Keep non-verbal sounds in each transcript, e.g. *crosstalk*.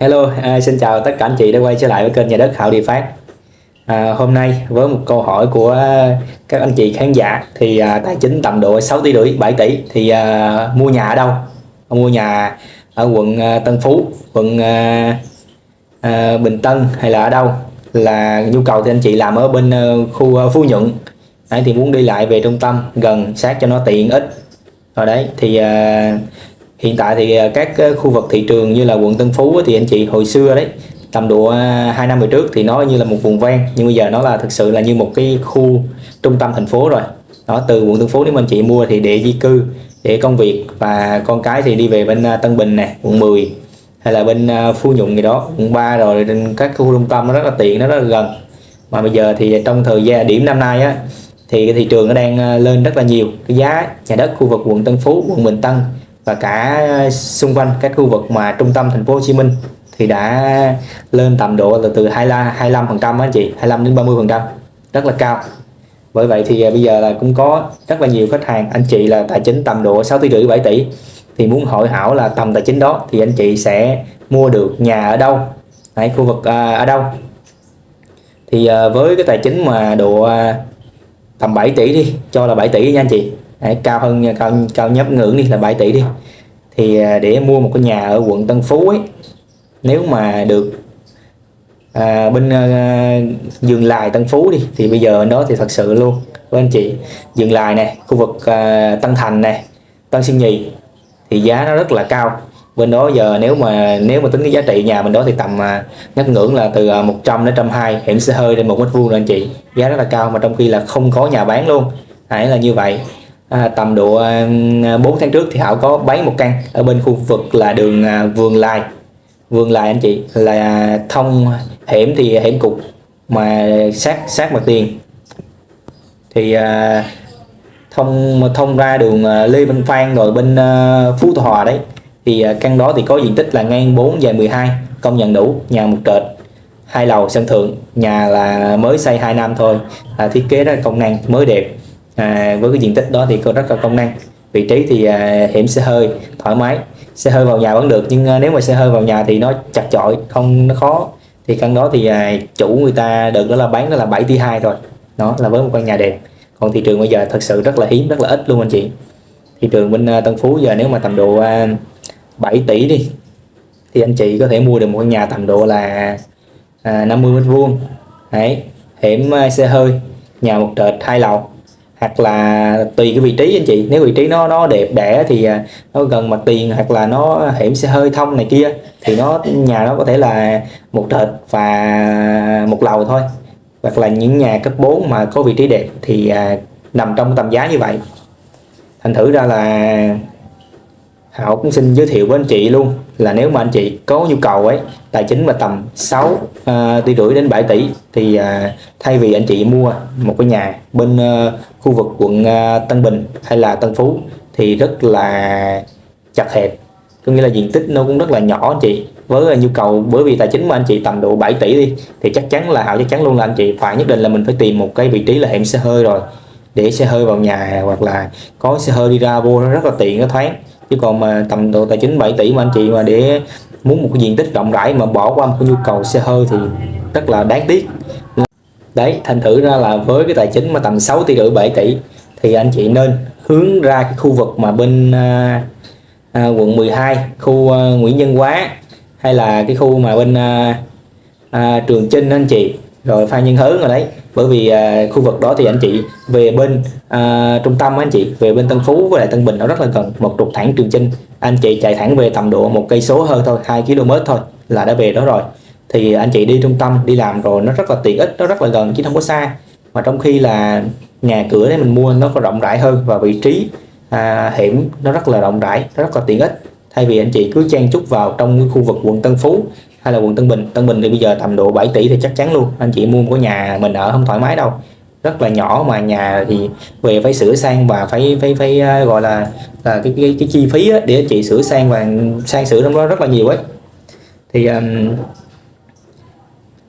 Hello, à, xin chào tất cả anh chị đã quay trở lại với kênh nhà đất Hảo Địa Phát. À, hôm nay với một câu hỏi của các anh chị khán giả thì à, tài chính tầm độ 6 tỷ rưỡi 7 tỷ thì à, mua nhà ở đâu? Mua nhà ở quận à, Tân Phú, quận à, à, Bình Tân hay là ở đâu? Là nhu cầu thì anh chị làm ở bên à, khu à, Phú Nhuận. Đấy, thì muốn đi lại về trung tâm gần sát cho nó tiện ích. rồi đấy thì à, hiện tại thì à, các à, khu vực thị trường như là quận Tân Phú thì anh chị hồi xưa đấy, tầm độ à, 2 năm về trước thì nó như là một vùng ven, nhưng bây giờ nó là thực sự là như một cái khu trung tâm thành phố rồi. Đó, từ quận Tân Phú nếu mà anh chị mua thì để di cư, để công việc và con cái thì đi về bên Tân Bình này quận 10 hay là bên Phú Nhuận gì đó, quận 3 rồi các khu trung tâm nó rất là tiện, nó rất là gần. Mà bây giờ thì trong thời gian điểm năm nay á, thì cái thị trường nó đang lên rất là nhiều. Cái giá, nhà đất khu vực quận Tân Phú, quận Bình Tân và cả ờ, xung quanh các khu vực mà trung tâm thành phố Hồ Chí Minh thì đã lên tầm độ là từ 25 phần trăm anh chị 25 đến 30 phần trăm rất là cao. Bởi vậy thì ờ, bây giờ là cũng có rất là nhiều khách hàng anh chị là tài chính tầm độ 6 tỷ rưỡi 7 tỷ thì muốn hỏi hảo là tầm tài chính đó thì anh chị sẽ mua được nhà ở đâu tại khu vực à, ở đâu. Thì à, với cái tài chính mà độ à, tầm 7 tỷ đi cho là 7 tỷ nha anh chị. Đấy, cao hơn cao cao nhất ngưỡng đi là 7 tỷ đi. Thì à, để mua một cái nhà ở quận Tân Phú ấy nếu mà được à, bên à, dường lại Tân Phú đi thì bây giờ đó thì thật sự luôn. Với anh chị Dường lại này khu vực à, Tân Thành này Tân Sơn Nhì thì giá nó rất là cao. Bên đó giờ nếu mà nếu mà tính cái giá trị nhà mình đó thì tầm à, ngắt ngưỡng là từ à, 100 đến 120 hiểm xe hơi lên một mét vuông anh chị. Giá rất là cao mà trong khi là không có nhà bán luôn. Hãy là như vậy à, tầm độ à, 4 tháng trước thì Hảo có bán một căn ở bên khu vực là đường à, Vườn Lai. Vườn Lai anh chị là thông hẻm thì hẻm cục mà sát sát mặt tiền. Thì à, thông thông ra đường à, Lê Văn Phan rồi bên à, Phú Thọ đấy. Thì à, căn đó thì có diện tích là ngang 4 dài 12 công nhận đủ nhà một trệt hai lầu sân thượng nhà là mới xây 2 năm thôi à, thiết kế rất là công năng mới đẹp à, với cái diện tích đó thì có rất là công năng. Vị trí thì à, hiểm xe hơi thoải mái. Xe hơi vào nhà vẫn được nhưng à, nếu mà xe hơi vào nhà thì nó chặt chội không nó khó. Thì căn đó thì à, chủ người ta được đó là bán đó là 7 tỷ 2 thôi. Đó là với một căn nhà đẹp. Còn thị trường bây giờ thật sự rất là hiếm rất là ít luôn anh chị. Thị trường bên à, Tân Phú giờ nếu mà tầm độ à, 7 tỷ đi thì anh chị có thể mua được một căn nhà tầm độ là à, 50 mét vuông. Đấy hiểm à, xe hơi nhà một trệt hai lầu hoặc là tùy cái vị trí anh chị. Nếu vị trí nó nó đẹp đẽ thì à, nó gần mặt tiền hoặc là nó hiểm xe hơi thông này kia thì nó nhà nó có thể là một trệt và một lầu thôi. Hoặc là những nhà cấp 4 mà có vị trí đẹp thì à, nằm trong tầm giá như vậy. Thành thử ra là Hảo cũng xin giới thiệu với anh chị luôn là nếu mà anh chị có nhu cầu ấy tài chính mà tầm 6 uh, à, tỷ rưỡi đến 7 tỷ thì uh, thay vì anh chị mua một cái nhà bên uh, khu vực quận uh, Tân Bình hay là Tân Phú thì rất là chặt hẹp. Có nghĩa là diện tích nó cũng rất là nhỏ anh chị. Với nhu cầu bởi vì tài chính mà anh chị tầm độ 7 tỷ đi thì chắc chắn là Hảo chắc chắn luôn là anh chị phải nhất định là mình phải tìm một cái vị trí là hẻm xe hơi rồi để xe hơi vào nhà hoặc là có xe hơi đi ra vô nó rất là tiện nó thoáng chứ còn mà tầm độ tài chính 7 tỷ mà anh chị mà để muốn một cái diện tích rộng rãi mà bỏ qua một cái nhu cầu xe hơi thì rất là đáng tiếc. Đấy thành thử ra là với cái tài chính mà tầm 6 tỷ rưỡi 7 tỷ thì anh chị nên hướng ra cái khu vực mà bên à, à, quận 12 khu à, Nguyễn Nhân Quá hay là cái khu mà bên à, à, Trường Chinh anh chị rồi Phan Nhân Hớn rồi đấy. Bởi vì à, khu vực đó thì anh chị về bên à, trung tâm anh chị về bên Tân Phú với lại Tân Bình nó rất là gần một trục thẳng Trường Chinh. Anh chị chạy thẳng về tầm độ một cây số hơn thôi 2 km thôi là đã về đó rồi. Thì anh chị đi trung tâm đi làm rồi nó rất là tiện ích nó rất là gần chứ không có xa. Mà trong khi là nhà cửa đấy mình mua nó có rộng rãi hơn và vị trí à, hiểm nó rất là rộng rãi nó rất là tiện ích. Thay vì anh chị cứ chen chúc vào trong khu vực quận Tân Phú hay là quận Tân Bình. Tân Bình thì bây giờ tầm độ 7 tỷ thì chắc chắn luôn. Anh chị mua một cái nhà mình ở không thoải mái đâu. Rất là nhỏ mà nhà thì về phải sửa sang và phải phải phải à, gọi là là cái cái, cái chi phí để anh chị sửa sang và sang sửa trong đó rất là nhiều ấy. Thì um,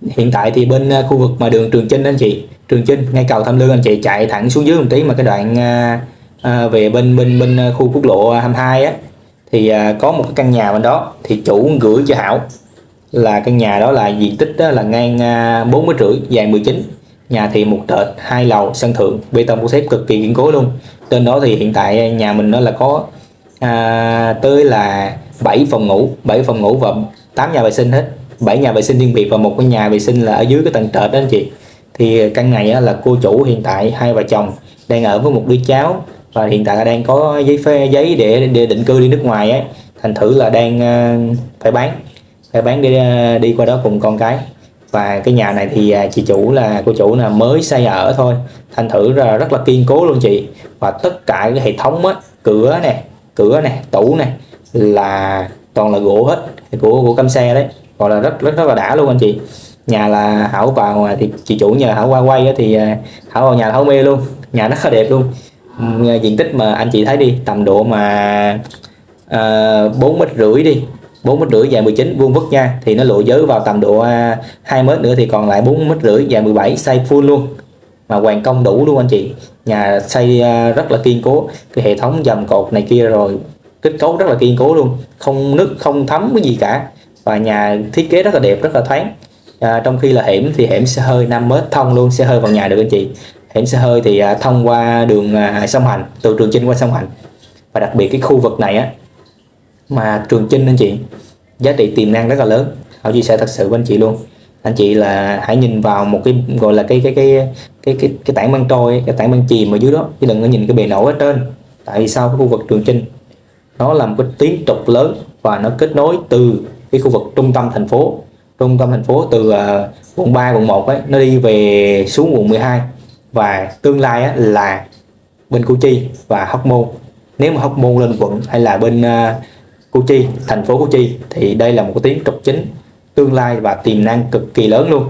hiện tại thì bên à, khu vực mà đường Trường Chinh anh chị Trường Chinh ngay cầu Tham Lương anh chị chạy thẳng xuống dưới một tí mà cái đoạn à, à về bên bên bên khu quốc lộ 22 á thì à, có một cái căn nhà bên đó thì chủ gửi cho Hảo là căn nhà đó là diện tích đó là ngang à, 4 mét rưỡi dài 19 nhà thì một trệt hai lầu sân thượng bê tông cốt thép cực kỳ kiên cố luôn. Trên đó thì hiện tại nhà mình nó là có à, tới là 7 phòng ngủ 7 phòng ngủ và 8 nhà vệ sinh hết. 7 nhà vệ sinh riêng biệt và một cái nhà vệ sinh là ở dưới cái tầng trệt đó anh chị. Thì căn này là cô chủ hiện tại hai vợ chồng đang ở với một đứa cháu và hiện tại là đang có giấy phê giấy để, để định cư đi nước ngoài ấy thành thử là đang à, phải bán phải bán đi ờ, đi qua đó cùng con cái. Và cái nhà này thì à, chị chủ là, cô chủ là mới xây ở thôi. Thành thử là rất là kiên cố luôn chị. Và tất cả cái hệ thống á, cửa nè cửa nè, tủ nè, là toàn là gỗ hết, của của cam xe đấy. Gọi là rất rất rất là đã luôn anh chị. Nhà là hảo vào thì chị chủ nhờ hảo qua quay thì à, hảo vào nhà là hảo mê luôn. Nhà rất là đẹp luôn. Diện tích mà anh chị thấy đi, tầm độ mà ờ, bốn mét rưỡi đi 4 mét rưỡi dài 19 vuông vức nha. Thì nó lộ giới vào tầm độ à, 2 mét nữa thì còn lại 4 mét rưỡi dài 17 xây full luôn. Mà hoàn công đủ luôn anh chị. Nhà xây à, rất là kiên cố. Cái hệ thống dầm cột này kia rồi kết cấu rất là kiên cố luôn. Không nứt không thấm cái gì cả. Và nhà thiết kế rất là đẹp rất là thoáng. À, trong khi là hẻm thì hẻm xe hơi 5 mét thông luôn xe hơi vào nhà được anh chị. Hẻm xe hơi thì à, thông qua đường sông Hành từ Trường Chinh qua sông Hành. Và đặc biệt cái khu vực này á mà Trường Chinh anh chị giá trị tiềm năng rất là lớn. Hảo chia sẻ thật sự với anh chị luôn. Anh chị là hãy nhìn vào một cái gọi là cái cái cái cái cái cái tảng băng trôi cái tảng băng chìm ở dưới đó. Chứ đừng có nhìn cái bề nổi ở trên. Tại vì sao? Cái khu vực Trường Chinh nó là một cái tuyến trục lớn và nó kết nối từ cái khu vực trung tâm thành phố. Trung tâm thành phố từ uh, quận 3 quận 1 ấy nó đi về xuống quận 12 và tương lai á, là bên Củ Chi và Hóc Môn. Nếu mà Hóc Môn lên quận hay là bên uh, Củ Chi thành phố Củ Chi thì đây là một cái tuyến trục chính tương lai và tiềm năng cực kỳ lớn luôn.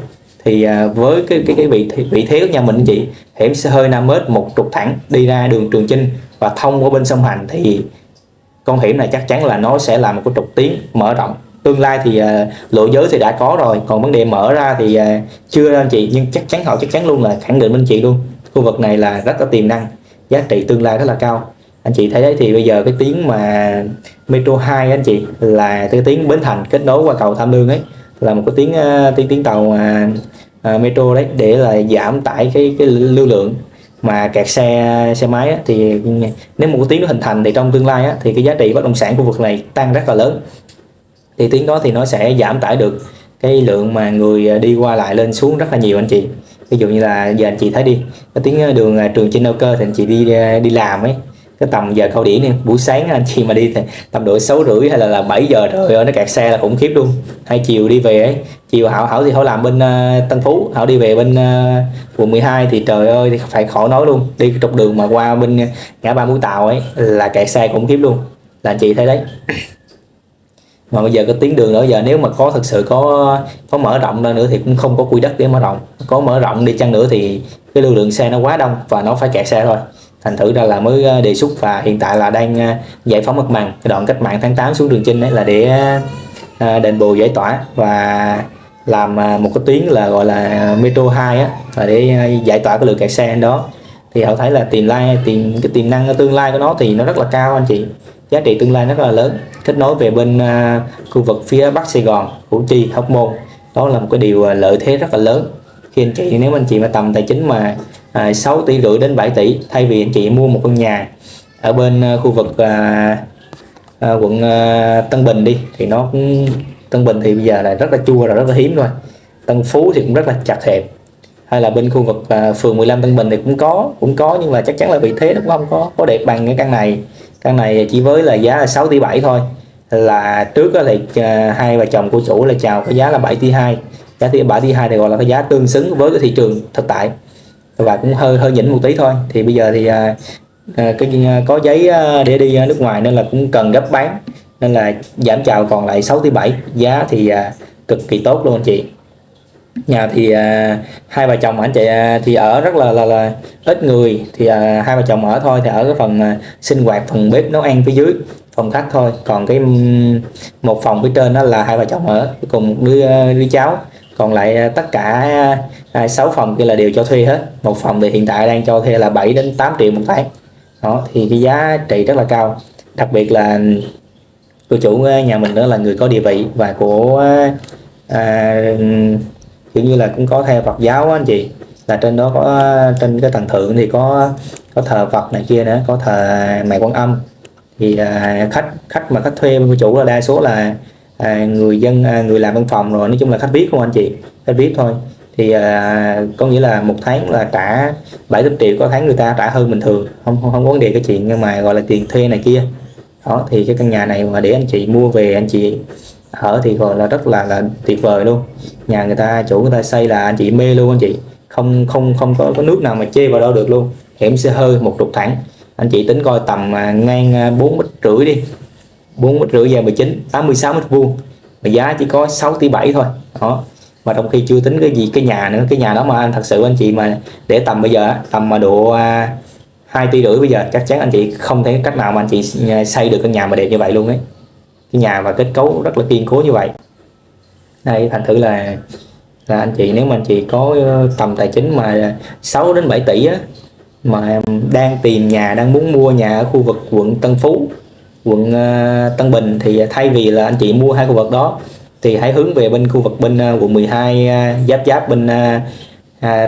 Thì à, với cái cái cái vị vị thế của nhà mình chị hẻm sẽ hơi nam mét một trục thẳng đi ra đường Trường Chinh và thông qua bên sông Hành thì con hiểm này chắc chắn là nó sẽ là một cái trục tiến mở rộng. Tương lai thì uh, lộ giới thì đã có rồi còn vấn đề mở ra thì uh, chưa anh chị nhưng chắc chắn họ chắc chắn luôn là khẳng định bên chị luôn. Khu vực này là rất có tiềm năng giá trị tương lai rất là cao anh chị thấy đấy thì bây giờ cái tiếng mà metro 2 anh chị là cái tiếng bến thành kết nối qua cầu tham lương ấy. Là một cái tiếng tuyến tiếng tiếng tàu mà uh, metro đấy để là giảm tải cái cái lưu lượng mà kẹt xe xe máy á, thì nếu một cái tiếng nó hình thành thì trong tương lai á, thì cái giá trị bất động sản khu vực này tăng rất là lớn. Thì tiếng đó thì nó sẽ giảm tải được cái lượng mà người ờ, đi qua lại lên xuống rất là nhiều anh chị. Ví dụ như là giờ anh chị thấy đi cái tiếng đường trường trên Âu Cơ thì anh chị đi đi làm ấy cái tầm giờ cao điểm này buổi sáng anh chị mà đi thì tầm độ sáu rưỡi hay là, là 7 giờ trời ơi nó kẹt xe là khủng khiếp luôn. Hai chiều đi về ấy. Chiều hảo hảo thì hảo làm bên uh, Tân Phú hảo đi về bên uh, quận 12 thì trời ơi thì phải khỏi nói luôn. Đi cái trục đường mà qua bên ngã ba mũi tàu ấy là kẹt xe khủng khiếp luôn. Là anh chị thấy đấy. Mà bây giờ cái tuyến đường nữa giờ nếu mà có thật sự có có mở rộng ra nữa thì cũng không có quy đất để mở rộng. Có mở rộng đi chăng nữa thì cái lưu lượng xe nó quá đông và nó phải kẹt xe thôi thành thử ra là mới ờ, đề xuất và hiện tại là đang ờ, giải phóng mặt bằng. Cái đoạn cách mạng tháng 8 xuống đường chinh đấy là để ờ, đền bù giải tỏa và làm một cái tuyến là gọi là metro 2 á và để giải tỏa cái lượng kẹt xe đó. Thì họ thấy là tiềm lai tiềm cái tiềm năng tương lai của nó thì nó rất là cao anh chị. Giá trị tương lai rất là lớn. Kết nối về bên uh, khu vực phía Bắc Sài Gòn Củ Chi Hóc Môn. Đó là một cái điều lợi thế rất là lớn khi anh chị nếu anh chị mà tầm tài chính mà à, 6 tỷ rưỡi đến 7 tỷ thay vì anh chị mua một căn nhà ở bên à, khu vực à, à, quận à, Tân Bình đi thì nó cũng Tân Bình thì bây giờ là rất là chua rồi rất là hiếm rồi. Tân Phú thì cũng rất là chặt hẹp. Hay là bên khu vực à, phường 15 Tân Bình thì cũng có cũng có nhưng mà chắc chắn là vị thế nó cũng không có có đẹp bằng cái căn này. Căn này chỉ với là giá là 6 tỷ 7 thôi. Là trước là thì à, hai vợ chồng của chủ là chào cái giá là 7 tỷ 2 giá tỷ 7 tỷ 2 thì gọi là cái giá tương xứng với cái thị trường thực tại. Và cũng hơi hơi nhỉnh một tí thôi. Thì bây giờ thì à, à cái à, có giấy à, để đi nước ngoài nên là cũng cần gấp bán. Nên là giảm chào còn lại 6 tỷ 7 giá thì à, cực kỳ tốt luôn anh chị. Nhà thì à, hai vợ chồng anh chị à, thì ở rất là là, là ít người. Thì à, hai vợ chồng ở thôi thì ở cái phần à, sinh hoạt phần bếp nấu ăn phía dưới phòng khách thôi. Còn cái một phòng phía trên đó là hai vợ chồng ở cùng một đứa đứa cháu còn lại à, tất cả à, 6 phòng kia là đều cho thuê hết. Một phòng thì hiện tại đang cho thuê là 7 đến 8 triệu một tháng. Đó thì cái giá trị rất là cao. Đặc biệt là cô chủ à, nhà mình nữa là người có địa vị và của à, à, kiểu như là cũng có theo Phật giáo anh chị. Là trên đó có trên cái tầng thượng thì có có thờ Phật này kia nữa có thờ mẹ Quan Âm. Thì à, khách khách mà khách thuê bên chủ là đa số là à, người dân à, người làm văn phòng rồi nói chung là khách viết không anh chị? Khách viết thôi. Thì à, có nghĩa là một tháng là trả 70 triệu có tháng người ta trả hơn bình thường. Không không, không có vấn đề cái chuyện nhưng mà gọi là tiền thuê này kia. Đó thì cái căn nhà này mà để anh chị mua về anh chị ở thì gọi là rất là là tuyệt vời luôn. Nhà người ta chủ người ta xây là anh chị mê luôn anh chị. Không không không có, có nước nào mà chê vào đâu được luôn. Hẻm xe hơi một trục thẳng. Anh chị tính coi tầm à, ngang à, 4 mét rưỡi đi. 4 mét rưỡi dài 19 86 mét vuông. Mà giá chỉ có 6 tỷ 7 thôi. Đó. Mà trong khi chưa tính cái gì, cái nhà nữa, cái nhà đó mà anh, thật sự anh chị mà để tầm bây giờ tầm mà độ à, 2 tỷ rưỡi bây giờ, chắc chắn anh chị không thấy cách nào mà anh chị à, xây được căn nhà mà đẹp như vậy luôn ấy. Cái nhà và kết cấu rất là kiên cố như vậy. Đây, thành thử là là anh chị, nếu mà anh chị có ờ, tầm tài chính mà 6 đến 7 tỷ á, mà đang tìm nhà, đang muốn mua nhà ở khu vực quận Tân Phú quận à, Tân Bình thì thay vì là anh chị mua hai khu vực đó thì hãy hướng về bên khu vực bên à, quận 12 à, giáp giáp bên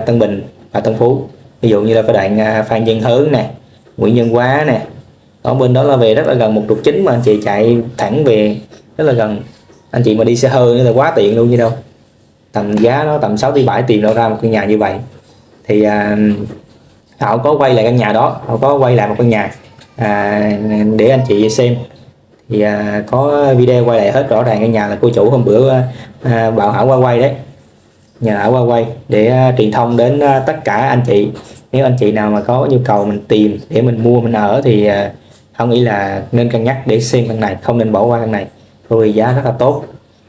Tân Bình và Tân Phú. Ví dụ như là cái đoạn Phan Văn Hớn nè Nguyễn Nhân Quá nè. Ở bên đó là về rất là gần một trục chính mà anh chị chạy thẳng về rất là gần. Anh chị mà đi xe hơi nữa là quá tiện luôn như đâu. Tầm giá nó tầm 6 tỷ 7 tiền đâu ra một căn nhà như vậy. Thì à, họ có quay lại căn nhà đó họ có quay lại một căn nhà à, để anh chị xem. Thì à, có video quay lại hết rõ ràng cái nhà là cô chủ hôm bữa à, à bảo hảo qua quay đấy. Nhờ ở qua quay để à, truyền thông đến à, tất cả anh chị. Nếu anh chị nào mà có nhu cầu mình tìm để mình mua mình ở thì à, không nghĩ là nên cân nhắc để xem căn này không nên bỏ qua căn này. Rồi giá rất là tốt.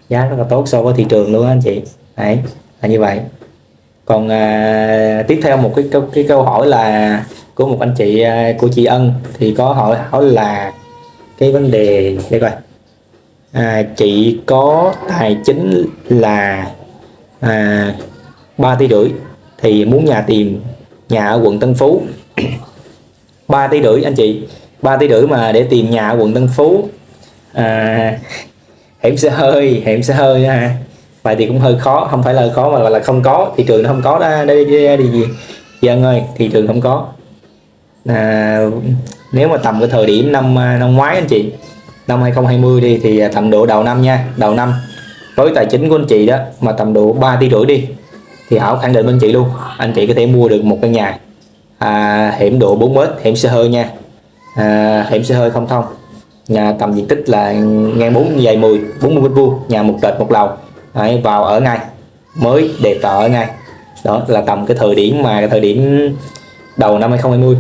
Giá rất là tốt so với thị trường luôn anh chị. Đấy là như vậy. Còn à, tiếp theo một cái, cái cái câu hỏi là của một anh chị à, của chị Ân thì có hỏi hỏi là cái vấn đề đây coi. À, chị có tài chính là à, 3 tỷ rưỡi thì muốn nhà tìm nhà ở quận Tân Phú. *clears throat* 3 tỷ rưỡi anh chị 3 tỷ rưỡi mà để tìm nhà ở quận Tân Phú. À, hẻm xe hơi hẻm xe hơi ha vậy thì cũng hơi khó không phải là khó mà là không có thị trường nó không có đó đây đi gì dân ơi thị trường không có à, nếu mà tầm cái thời điểm năm à, năm ngoái anh chị năm 2020 đi thì à, tầm độ đầu năm nha đầu năm. Với tài chính của anh chị đó mà tầm độ 3 tỷ rưỡi đi thì Hảo khẳng định bên chị luôn anh chị có thể mua được một căn nhà à, hẻm độ 4 mét hẻm xe hơi nha. À, hẻm xe hơi không thông nhà tầm diện tích là ngang 4 dài 10 40 mét vuông nhà một trệt một lầu. Đấy, vào ở ngay mới đẹp ở ngay. Đó là tầm cái thời điểm mà cái thời điểm đầu năm 2020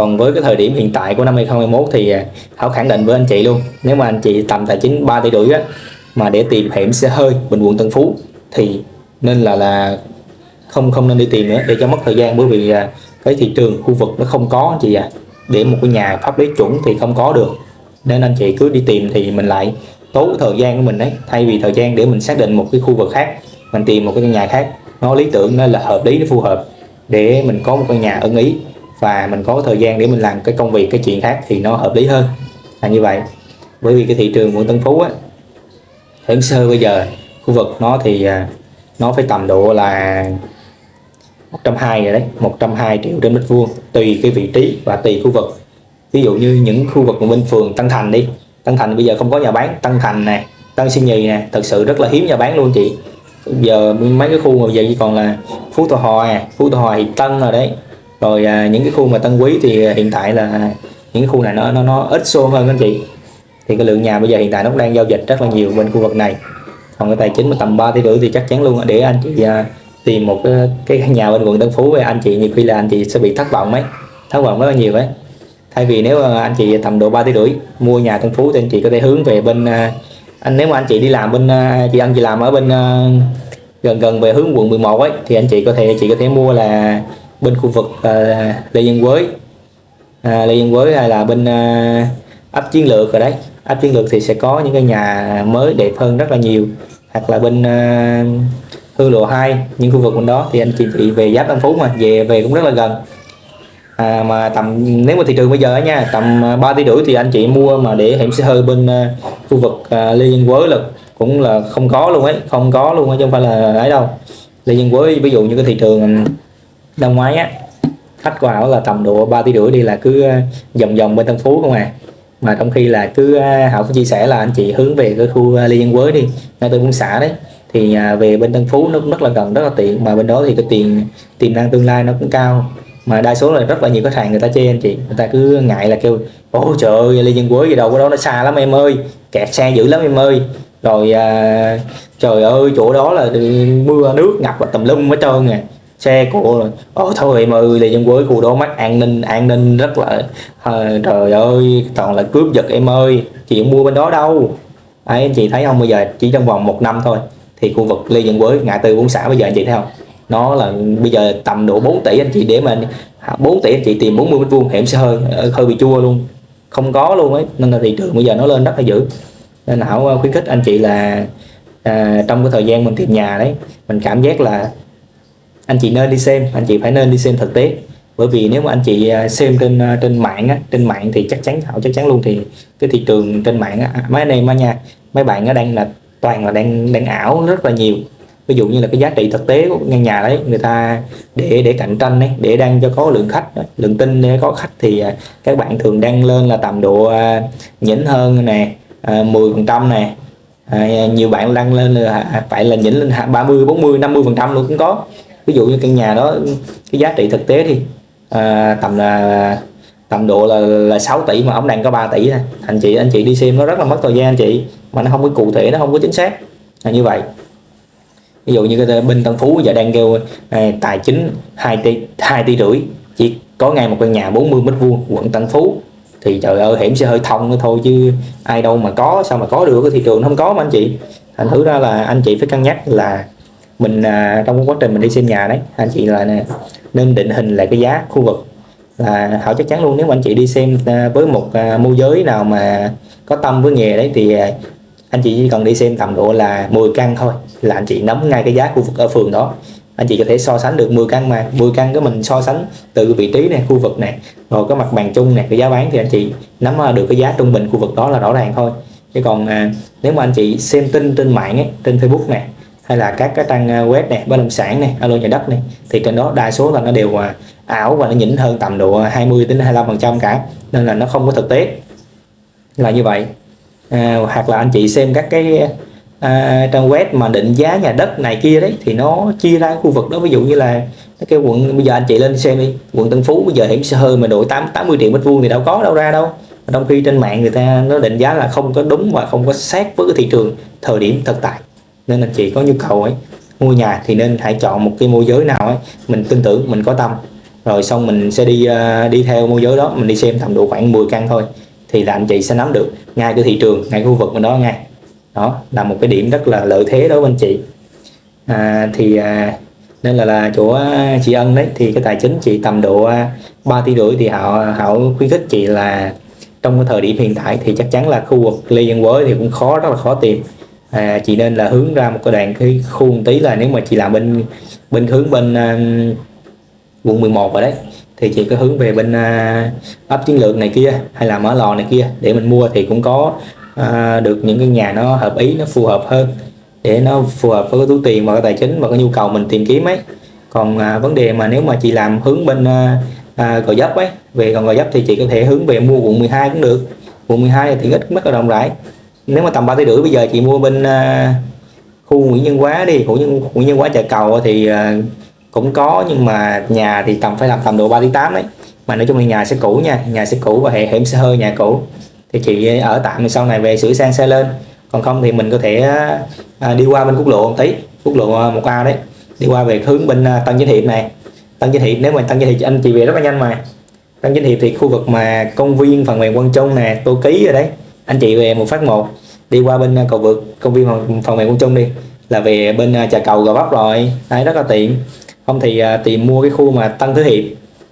còn với cái thời điểm hiện tại của năm 2021 thì à, thảo khẳng định với anh chị luôn, nếu mà anh chị tầm tài chính 3 tỷ rưỡi á, mà để tìm hẻm xe hơi Bình quận Tân Phú, thì nên là là không không nên đi tìm nữa để cho mất thời gian. Bởi vì à, cái thị trường khu vực nó không có anh chị à để một cái nhà pháp lý chuẩn thì không có được. Nên anh chị cứ đi tìm thì mình lại tốn thời gian của mình đấy thay vì thời gian để mình xác định một cái khu vực khác, mình tìm một cái căn nhà khác. Nó lý tưởng, nó là hợp lý, nó phù hợp để mình có một căn nhà ưng ý và mình có thời gian để mình làm cái công việc, cái chuyện khác thì nó hợp lý hơn. Là như vậy. Bởi vì cái thị trường quận Tân Phú á hiện sơ bây giờ, khu vực nó thì à, nó phải tầm độ là 120 rồi đấy 120 triệu trên mét vuông, tùy cái vị trí và tùy khu vực. Ví dụ như những khu vực bên phường Tân Thành đi, Tân Thành bây giờ không có nhà bán, Tân Thành nè, Tân Sinh Nhì nè, thật sự rất là hiếm nhà bán luôn chị. Giờ mấy cái khu mà giờ chỉ còn là Phú Thọ Hòa, Phú Thọ Hòa thì Tân rồi đấy rồi à, những cái khu mà Tân Quý thì à, hiện tại là những cái khu này nó nó nó ít xô hơn anh chị. Thì cái lượng nhà bây giờ hiện tại nó đang giao dịch rất là nhiều bên khu vực này. Còn cái tài chính mà tầm 3 tỷ rưỡi thì chắc chắn luôn để anh chị à, tìm một cái, cái nhà bên quận Tân Phú với anh chị nhiều khi là anh chị sẽ bị thất vọng mấy thất vọng rất là nhiều ấy. Thay vì nếu à, anh chị tầm độ 3 tỷ rưỡi mua nhà Tân Phú thì anh chị có thể hướng về bên à, anh nếu mà anh chị đi làm bên à, chị anh chị làm ở bên à, gần gần về hướng quận 11 ấy thì anh chị có thể chị có thể mua là bên khu vực uh, Lê Văn Quới à, Lê Văn Quới hay à, là bên uh, ấp chiến lược rồi đấy. Ấp chiến lược thì sẽ có những cái nhà mới đẹp hơn rất là nhiều. Hoặc là bên à, uh, hương lộ 2 những khu vực bên đó thì anh chị chị về giáp Tân Phú mà về về cũng rất là gần. À, mà tầm nếu mà thị trường bây giờ nha tầm 3 tỷ rưỡi thì anh chị mua mà để hẻm xe hơi bên uh, khu vực uh, Lê Văn Quế là cũng là không có luôn ấy không có luôn ấy chứ không phải là ấy đâu. Lê Văn Quế ví dụ như cái thị trường năm ngoái á khách vào là tầm độ 3 tỷ rưỡi đi là cứ ờ, vòng vòng bên Tân Phú không à. Mà trong khi là cứ ờ, Hảo cũng chia sẻ là anh chị hướng về cái khu ờ, Lê Văn Quới đi ngay từ buôn xã đấy. Thì à, về bên Tân Phú nó cũng rất là gần rất là tiện. Mà bên đó thì cái tiền tiềm năng tương lai nó cũng cao. Mà đa số là rất là nhiều khách hàng người ta chê anh chị. Người ta cứ ngại là kêu ôi trời ơi Lê Dân Quế gì đâu có đó nó xa lắm em ơi. Kẹt xe dữ lắm em ơi. Rồi à, trời ơi chỗ đó là ừ, mưa nước ngập và tầm lum hết trơn nè xe của ở thôi em ơi Dân quê khu đó mắt an ninh an ninh rất là à, trời ơi toàn là cướp giật em ơi. Chị không mua bên đó đâu. Ấy anh chị thấy không bây giờ chỉ trong vòng một năm thôi thì khu vực Lê Dân Quế ngã tư bốn xã bây giờ anh chị thấy không? Nó là bây giờ tầm độ 4 tỷ anh chị để mà à, 4 tỷ anh chị tìm 40 mét vuông hẻm sẽ hơi ờ, hơi bị chua luôn. Không có luôn ấy nên là thị trường bây giờ nó lên rất là dữ. Nên hảo khuyến khích anh chị là à, trong cái thời gian mình tìm nhà đấy mình cảm giác là anh chị nên đi xem anh chị phải nên đi xem thực tế. Bởi vì nếu mà anh chị à, xem trên à, trên mạng á, trên mạng thì chắc chắn hảo chắc chắn luôn thì cái thị trường trên mạng á, à, mấy anh em á nha mấy bạn nó đang là toàn là đang đang ảo rất là nhiều. Ví dụ như là cái giá trị thực tế của ngân nhà đấy người ta để để cạnh tranh đấy để đang cho có lượng khách lượng tin để có khách thì các bạn thường đăng lên là tầm độ nhỉnh hơn nè 10 phần trăm nè. Nhiều bạn đăng lên là phải là nhỉnh lên 30 40 50 phần trăm luôn cũng có ví dụ như căn nhà đó cái giá trị thực tế thì à, tầm là tầm độ là, là 6 tỷ mà ông đang có 3 tỷ thôi. Anh chị anh chị đi xem nó rất là mất thời gian anh chị. Mà nó không có cụ thể nó không có chính xác. Là như vậy. Ví dụ như cái bên Tân Phú giờ đang kêu à, tài chính 2 tỷ 2 tỷ rưỡi. Chỉ có ngay một căn nhà 40 mét vuông quận Tân Phú. Thì trời ơi hiểm sẽ hơi thông thôi chứ ai đâu mà có sao mà có được? Cái thị trường không có mà anh chị. Thành thử ra là anh chị phải cân nhắc là mình à, trong quá trình mình đi xem nhà đấy anh chị là nè, nên định hình lại cái giá khu vực. Là họ chắc chắn luôn nếu mà anh chị đi xem à, với một à, môi giới nào mà có tâm với nghề đấy thì à, anh chị chỉ cần đi xem tầm độ là 10 căn thôi là anh chị nắm ngay cái giá khu vực ở phường đó. Anh chị có thể so sánh được 10 căn mà 10 căn của mình so sánh từ vị trí này khu vực này rồi cái mặt bằng chung này cái giá bán thì anh chị nắm à, được cái giá trung bình khu vực đó là rõ ràng thôi. Chứ còn à, nếu mà anh chị xem tin trên mạng ấy, trên Facebook này hay là các cái trang ờ, web này bất động sản này alo nhà đất này thì trên đó đa số là nó đều ờ, ảo và nó nhỉnh hơn tầm độ ờ, 20 đến 25 phần trăm cả nên là nó không có thực tế là như vậy. À, hoặc là anh chị xem các cái à, trang web mà định giá nhà đất này kia đấy thì nó chia ra khu vực đó ví dụ như là cái quận bây giờ anh chị lên xem đi quận Tân Phú bây giờ hiểm xe hơi mà độ 8 80 triệu mét vuông thì đâu có đâu ra đâu. Trong khi trên mạng người ta nó định giá là không có đúng và không có sát với cái thị trường thời điểm thực tại nên anh chị có nhu cầu ấy mua nhà thì nên hãy chọn một cái môi giới nào ấy mình tin tưởng mình có tâm. Rồi xong mình sẽ đi uh, đi theo môi giới đó mình đi xem tầm độ khoảng 10 căn thôi. Thì là anh chị sẽ nắm được ngay cái thị trường ngay khu vực mình đó ngay. Đó là một cái điểm rất là lợi thế đối với anh chị. À, thì à, nên là là chỗ à, chị Ân đấy thì cái tài chính chị tầm độ à, 3 tỷ rưỡi thì họ họ khuyến khích chị là trong cái thời điểm hiện tại thì chắc chắn là khu vực Lê Văn Quới thì cũng khó rất là khó tìm à, chị nên là hướng ra một cái đoạn cái khu một tí là nếu mà chị làm bên bên hướng bên um, quận 11 rồi đấy thì chị có hướng về bên uh, ấp chiến lược này kia hay là mở lò này kia để mình mua thì cũng có uh, được những cái nhà nó hợp ý nó phù hợp hơn để nó phù hợp với cái túi tiền và cái tài chính và cái nhu cầu mình tìm kiếm ấy. Còn uh, vấn đề mà nếu mà chị làm hướng bên uh, uh, gò dấp ấy về còn gò dấp thì chị có thể hướng về mua quận 12 cũng được. Quận 12 thì ít mất là rộng rãi nếu mà tầm ba tỷ rưỡi bây giờ chị mua bên uh, khu Nguyễn Nhân Quá đi khu Nhân, Nguyễn Nhân Quá chợ cầu thì uh, cũng có nhưng mà nhà thì tầm phải làm tầm độ 3 tỷ 8 đấy mà nói chung là nhà sẽ cũ nha nhà sẽ cũ và hệ hiểm sẽ hơi nhà cũ. Thì chị ở tạm sau này về sửa sang xe lên. Còn không thì mình có thể uh, đi qua bên quốc lộ một tí quốc lộ một a đấy. Đi qua về hướng bên uh, Tân Chánh Hiệp này. Tân Chánh Hiệp nếu mà Tân Chánh Hiệp anh chị về rất là nhanh mà. Tân Chánh Hiệp thì khu vực mà công viên phần mềm Quang Trung nè Tô Ký rồi đấy. Anh chị về một phát một đi qua bên à, cầu vượt công viên phần, phòng mềm quân Trung đi. Là về bên trà cầu gò vấp rồi. Đấy rất là tiện. Không thì à, tìm mua cái khu mà Tân Thứ Hiệp.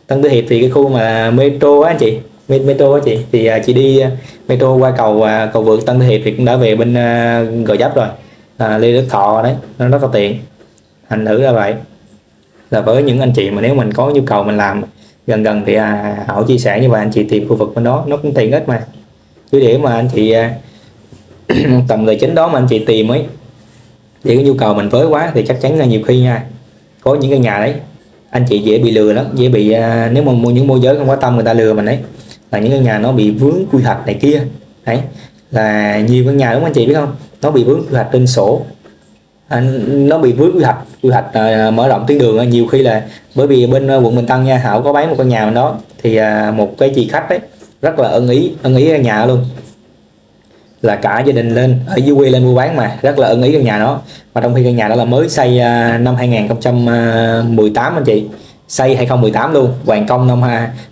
Tân Thứ Hiệp thì cái khu mà metro á anh chị metro á chị. Thì à, chị đi metro qua cầu cầu vượt Tân Thứ Hiệp thì cũng đã về bên Gò Giáp rồi. À, Lê Đức Thọ đấy nó rất là tiện. Thành thử là vậy. Là với những anh chị mà nếu mình có nhu cầu mình làm gần gần thì à, Hảo chia sẻ như vậy anh chị tìm khu vực bên đó. Nó cũng tiện ích mà. Chứ để mà anh chị à, *clears throat* tầm tài chính đó mà anh chị tìm ấy. Thì cái nhu cầu mình với quá thì chắc chắn là nhiều khi nha có những cái nhà đấy anh chị dễ bị lừa lắm dễ bị à, nếu mà mua những môi giới không có tâm người ta lừa mình đấy là những cái nhà nó bị vướng quy hoạch này kia. Đấy là nhiều cái nhà đúng không anh chị biết không? Nó bị vướng quy hoạch trên sổ. À, nó bị vướng quy hoạch quy hoạch à, mở rộng tuyến đường nhiều khi là bởi vì bên à, quận Bình Tân nha Hảo có bán một căn nhà đó thì à, một cái chị khách đấy rất là ân ý ân ý nhà luôn là cả gia đình lên ở dưới quê lên mua bán mà rất là ưng ý căn nhà đó. Và trong khi căn nhà đó là mới xây à, năm 2018 anh chị. Xây 2018 luôn hoàn công năm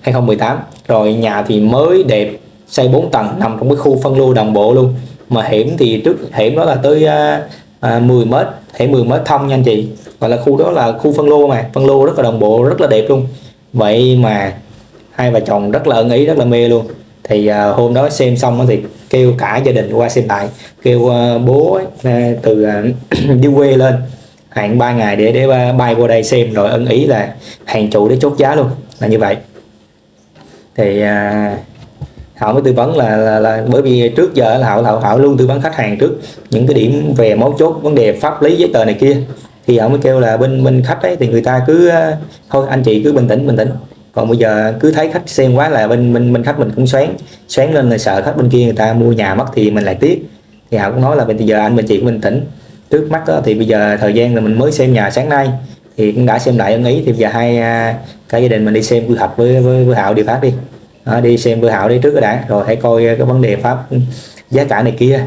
2018 rồi nhà thì mới đẹp xây 4 tầng nằm trong cái khu phân lô đồng bộ luôn. Mà hiểm thì trước hiểm đó là tới à, à 10 mét hẻm 10 mét thông nha anh chị. Gọi là khu đó là khu phân lô mà phân lô rất là đồng bộ rất là đẹp luôn. Vậy mà hai vợ chồng rất là ưng ý rất là mê luôn thì uh, hôm đó xem xong thì kêu cả gia đình qua xem lại. Kêu uh, bố uh, từ uh, *clears throat* đi quê lên hẹn 3 ngày để để bay qua đây xem rồi ân ý là hàng chủ để chốt giá luôn là như vậy. Thì uh, họ mới tư vấn là, là, là bởi vì trước giờ là họ, họ họ luôn tư vấn khách hàng trước những cái điểm về mấu chốt vấn đề pháp lý giấy tờ này kia. Thì họ mới kêu là bên bên khách ấy thì người ta cứ thôi anh chị cứ bình tĩnh bình tĩnh còn bây giờ cứ thấy khách xem quá là bên bên bên khách mình cũng xoáng xoáng lên là sợ khách bên kia người ta mua nhà mất thì mình lại tiếc. Thì họ cũng nói là bây giờ anh bên chị cũng bình tĩnh trước mắt đó, thì bây giờ thời gian là mình mới xem nhà sáng nay thì cũng đã xem lại ưng ý. Thì bây giờ hai à, cả gia đình mình đi xem quy hoạch với với, với Hạo đi phát đi. Đó, đi xem với Hạo đi trước đã rồi hãy coi à, cái vấn đề pháp giá cả này kia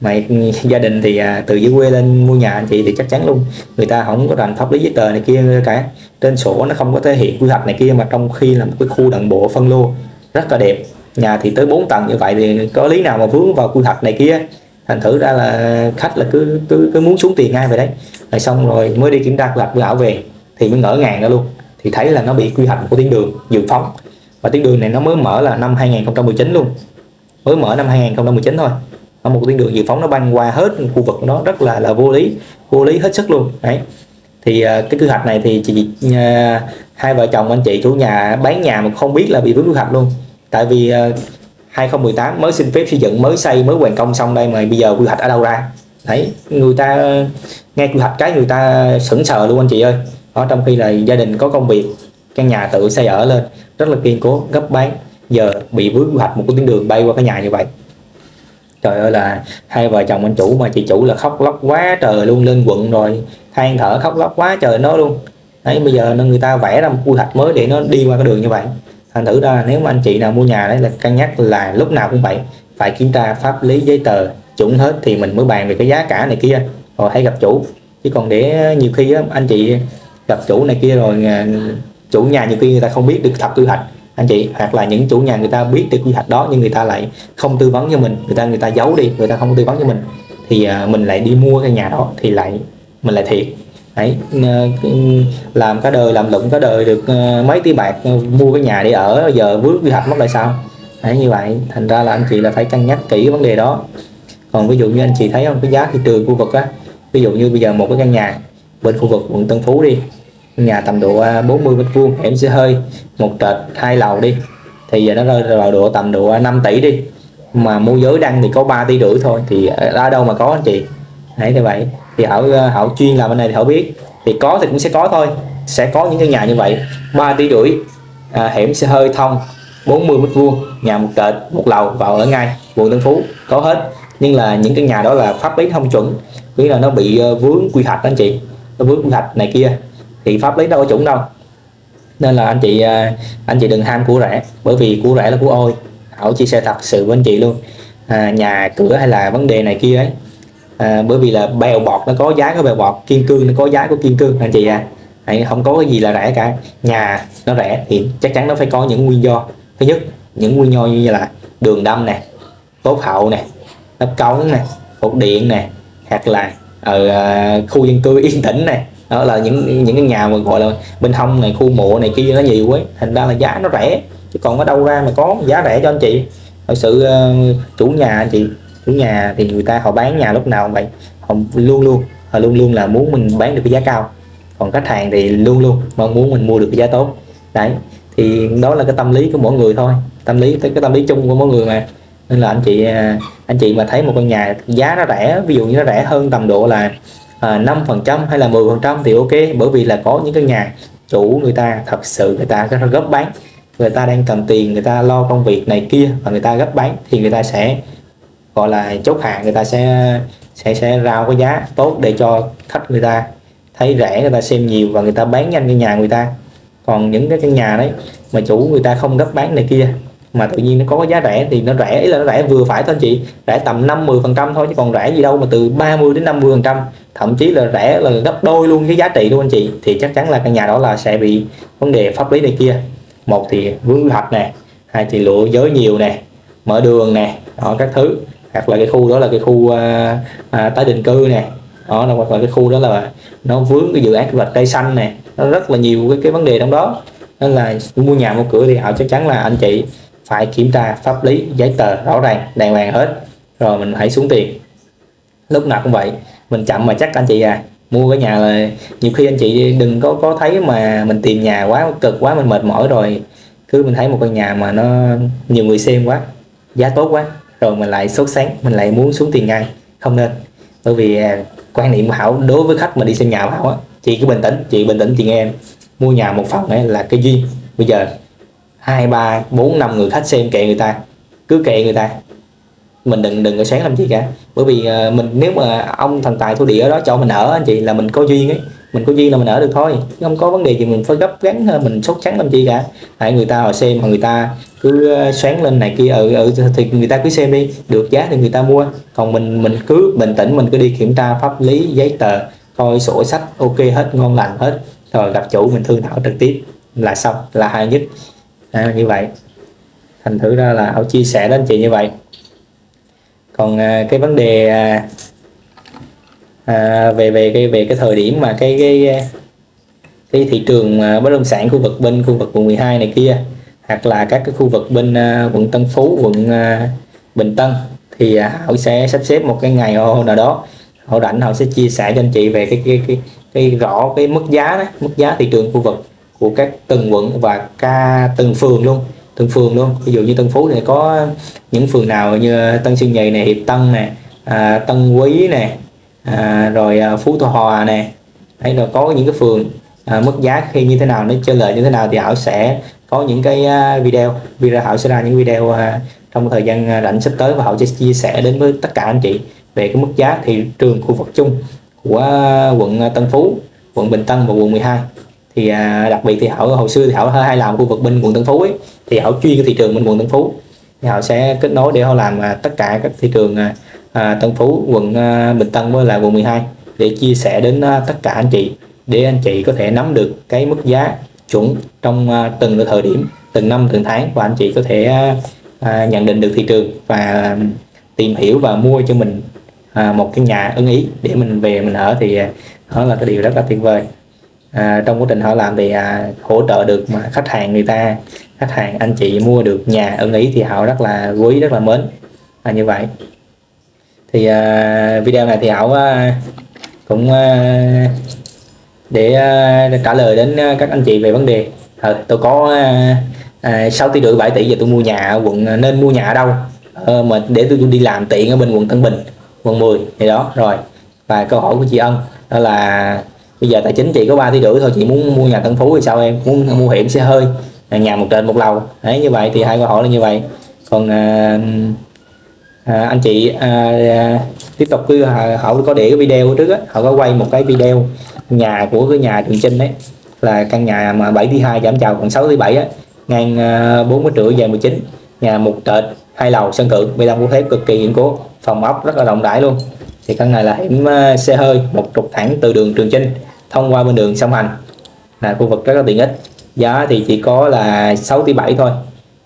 mà *laughs* gia đình thì à, từ dưới quê lên mua nhà anh chị thì chắc chắn luôn. Người ta không có rành pháp lý giấy tờ này kia cả. Trên sổ nó không có thể hiện quy hoạch này kia mà trong khi là một cái khu đồng bộ phân lô rất là đẹp. Nhà thì tới 4 tầng như vậy thì có lý nào mà vướng vào quy hoạch này kia? Thành thử ra là khách là cứ cứ, cứ muốn xuống tiền ngay về đấy. Rồi xong rồi mới đi kiểm tra quy hoạch với về thì mới ngỡ ngàng ra luôn. Thì thấy là nó bị quy hoạch của tuyến đường dự phóng. Và tuyến đường này nó mới mở là năm 2019 luôn. Mới mở năm 2019 thôi một tuyến đường dự phóng nó băng qua hết khu vực nó, rất là là vô lý vô lý hết sức luôn, đấy. Thì à, cái quy hoạch này thì chị à, hai vợ chồng anh chị chủ nhà bán nhà mà không biết là bị vướng quy hoạch luôn. Tại vì à, 2018 mới xin phép xây dựng, mới xây, mới hoàn công xong đây mà bây giờ quy hoạch ở đâu ra? Đấy, người ta, nghe quy hoạch cái người ta sững sờ luôn anh chị ơi. Ở trong khi là gia đình có công việc, căn nhà tự xây ở lên, rất là kiên cố, gấp bán giờ bị vướng quy hoạch một cái tuyến đường bay qua cái nhà như vậy trời ơi là hai vợ chồng anh chủ mà chị chủ là khóc lóc quá trời luôn, lên quận rồi, than thở khóc lóc quá trời nó luôn. Đấy, bây giờ người ta vẽ ra một quy hoạch mới để nó đi qua cái đường như vậy. Thành thử ra nếu mà anh chị nào mua nhà đấy là cân nhắc là lúc nào cũng vậy, phải kiểm tra pháp lý giấy tờ, chuẩn hết thì mình mới bàn về cái giá cả này kia. Rồi hãy gặp chủ. Chứ còn để nhiều khi anh chị gặp chủ này kia rồi à, chủ nhà nhiều khi người ta không biết được thật quy hoạch anh chị, hoặc là những chủ nhà người ta biết được quy hoạch đó nhưng người ta lại không tư vấn cho mình, người ta người ta giấu đi, người ta không tư vấn cho mình, thì à, mình lại đi mua cái nhà đó thì lại, mình lại thiệt. Đấy à, làm cả đời, làm lụng cả đời được à, mấy tỷ bạc mua cái nhà để ở giờ vướng quy hoạch mất lại sao? Đấy, như vậy, thành ra là anh chị là phải cân nhắc kỹ vấn đề đó. Còn ví dụ như anh chị thấy không, cái giá thị trường khu vực á, ví dụ như bây giờ một cái căn nhà bên khu vực quận Tân Phú đi nhà tầm độ à, 40 mét vuông em sẽ hơi một trệt hai lầu đi. Thì giờ nó rơi vào độ tầm độ à, 5 tỷ đi. Mà môi giới đăng thì có 3 tỷ rưỡi thôi thì ở đâu mà có anh chị. Đấy như vậy. Thì họ họ chuyên làm bên này thì họ biết. Thì có thì cũng sẽ có thôi. Sẽ có những cái nhà như vậy. 3 tỷ rưỡi à, hẻm xe hơi thông. 40 mét vuông nhà một trệt một lầu vào ở ngay quận Tân Phú. Có hết. Nhưng là những cái nhà đó là pháp lý không chuẩn. Nghĩa là nó bị vướng quy hoạch anh chị. Nó vướng quy hoạch này kia thì pháp lý đâu có chuẩn đâu. Nên là anh chị à, anh chị đừng ham của rẻ bởi vì của rẻ là của ôi. Hảo chia sẻ thật sự với anh chị luôn. À, nhà cửa hay là vấn đề này kia ấy. À, bởi vì là bèo bọt nó có giá của bèo bọt kiên cương nó có giá của kiên cương anh chị à. Không có cái gì là rẻ cả. Nhà nó rẻ thì chắc chắn nó phải có những nguyên do. Thứ nhất những nguyên do như là đường đâm nè tốt hậu nè nắp cống nè cột điện nè hoặc là ở khu dân cư yên tĩnh này đó là những những cái nhà mà gọi là bên hông này khu mộ này kia nó nhiều ấy thành ra là giá nó rẻ chứ còn ở đâu ra mà có giá rẻ cho anh chị. Thật sự uh, chủ nhà anh chị chủ nhà thì người ta họ bán nhà lúc nào vậy. Họ luôn luôn họ luôn luôn là muốn mình bán được cái giá cao. Còn khách hàng thì luôn luôn mong muốn mình mua được cái giá tốt. Đấy thì đó là cái tâm lý của mỗi người thôi. Tâm lý cái tâm lý chung của mỗi người mà. Nên là anh chị ờ, anh chị mà thấy một căn nhà giá nó rẻ ví dụ như nó rẻ hơn tầm độ là À, năm phần trăm hay là 10% thì ok, bởi vì là có những cái nhà chủ người ta, thật sự người ta có gấp bán. Người ta đang cầm tiền, người ta lo công việc này kia và người ta gấp bán thì người ta sẽ, gọi là, chốt hàng người ta sẽ sẽ sẽ rao cái giá tốt để cho khách người ta thấy rẻ, người ta xem nhiều và người ta bán nhanh cái nhà người ta. Còn những cái căn nhà đấy mà chủ người ta không gấp bán này kia mà tự nhiên nó có giá rẻ thì nó rẻ ý là nó rẻ vừa phải thôi anh chị. Rẻ tầm 50 phần trăm thôi chứ còn rẻ gì đâu mà từ 30 đến 50 phần trăm. Thậm chí là rẻ là gấp đôi luôn cái giá trị luôn anh chị. Thì chắc chắn là căn nhà đó là sẽ bị vấn đề pháp lý này kia. Một thì vướng quy hoạch nè hai thì lựa giới nhiều nè mở đường nè đó các thứ. Hoặc là cái khu đó là cái khu à, à, tái định cư nè đó là hoặc là cái khu đó là nó vướng cái dự án quy hoạch cây xanh nè. Nó rất là nhiều cái, cái vấn đề trong đó. Nên là mua nhà mua cửa thì họ chắc chắn là anh chị phải kiểm tra pháp lý, giấy tờ rõ ràng, đàng hoàng hết, rồi mình hãy xuống tiền. Lúc nào cũng vậy, mình chậm mà chắc anh chị à mua cái nhà là nhiều khi anh chị đừng có có thấy mà mình tìm nhà quá, cực quá, mình mệt mỏi rồi, cứ mình thấy một căn nhà mà nó nhiều người xem quá, giá tốt quá, rồi mình lại sốt sáng, mình lại muốn xuống tiền ngay, không nên. Bởi vì à, quan niệm của Hảo đối với khách mà đi xem nhà của Hảo á, chị cứ bình tĩnh, chị bình tĩnh chị nghe em. Mua nhà một phòng ấy là cái duyên. Bây giờ hai ba bốn năm người khách xem kệ người ta. Cứ kệ người ta. Mình đừng đừng có sáng làm gì cả. Bởi vì uh, mình nếu mà ông thần tài thổ địa ở đó cho mình ở anh chị là mình có duyên ấy. Mình có duyên là mình ở được thôi. Chứ không có vấn đề gì mình phải gấp gắn mình sốt trắng làm chi cả. Tại người ta họ xem mà người ta cứ ờ, xoắn lên này kia ở ở thì người ta cứ xem đi. Được giá thì người ta mua. Còn mình mình cứ bình tĩnh mình cứ đi kiểm tra pháp lý giấy tờ coi sổ sách ok hết ngon lành hết. Rồi gặp chủ mình thương thảo trực tiếp là xong là hay nhất à, như vậy. Thành thử ra là họ chia sẻ đến chị như vậy. Còn à, cái vấn đề à, à, về về cái về cái thời điểm mà cái cái à, cái thị trường à, bất động sản khu vực bên khu vực quận 12 này kia hoặc là các cái khu vực bên à, quận Tân Phú quận à, Bình Tân thì họ sẽ sắp xếp một cái ngày nào đó họ rảnh họ sẽ chia sẻ cho anh chị về cái cái cái, cái rõ cái mức giá đó, mức giá thị trường khu vực của các từng quận và ca từng phường luôn. Từng phường luôn. Ví dụ như Tân Phú này có những phường nào như Tân Sơn Nhì này Hiệp Tân nè à, Tân Quý nè à, rồi à, Phú Thọ Hòa nè. Đấy rồi có những cái phường à, mức giá khi như thế nào nó chơi lợi như thế nào thì Hảo sẽ có những cái à, video. Video Hảo sẽ ra những video à, trong thời gian à, rảnh sắp tới và Hảo sẽ chia sẻ đến với tất cả anh chị về cái mức giá thị trường khu vực chung của quận Tân Phú quận Bình Tân và quận 12 thì à, đặc biệt thì họ hồi xưa thì họ hay làm khu vực bên quận Tân Phú ấy thì họ chuyên cái thị trường bên quận Tân Phú. Thì họ sẽ kết nối để họ làm à, tất cả các thị trường à, à Tân Phú quận à, Bình Tân với là quận 12 để chia sẻ đến à, tất cả anh chị để anh chị có thể nắm được cái mức giá chuẩn trong à, từng thời điểm từng năm từng tháng và anh chị có thể à, à, nhận định được thị trường và tìm hiểu và mua cho mình à, một cái nhà ưng ý để mình về mình ở thì à, đó là cái điều rất là tuyệt vời à, trong quá trình họ làm thì à, hỗ trợ được mà khách hàng người ta khách hàng anh chị mua được nhà ưng ý thì họ rất là quý rất là mến. Là như vậy. Thì à, video này thì họ à, cũng à, để à, trả lời đến à, các anh chị về vấn đề. À, tôi có à, à, 6 tỷ rưỡi 7 tỷ giờ tôi mua nhà ở quận à, nên mua nhà ở đâu? À, mà để tôi đi làm tiện ở bên quận Tân Bình quận 10 thì đó rồi. Và câu hỏi của chị Ân đó là bây giờ tài chính chị có 3 tỷ rưỡi thôi chị muốn mua nhà Tân Phú thì sao em? Muốn mua hiểm xe hơi nhà một trệt một lầu. Đấy như vậy thì hai câu hỏi là như vậy. Còn à, à, anh chị à, à, tiếp tục cứ à, họ có để cái video trước á. Họ có quay một cái video nhà của cái nhà Trường Trinh đấy là căn nhà mà 7 tỷ 2 giảm chào còn 6 tỷ 7 á. Ngang à, 4 triệu rưỡi dài 19 nhà một trệt hai lầu sân thượng bê tông cốt thép cực kỳ kiên cố phòng ốc rất là rộng rãi luôn thì căn này là hiểm ờ, xe hơi, một trục thẳng từ đường Trường Chinh, thông qua bên đường sông Hành. Là khu vực rất là tiện ích. Giá thì chỉ có là 6 tỷ 7 thôi.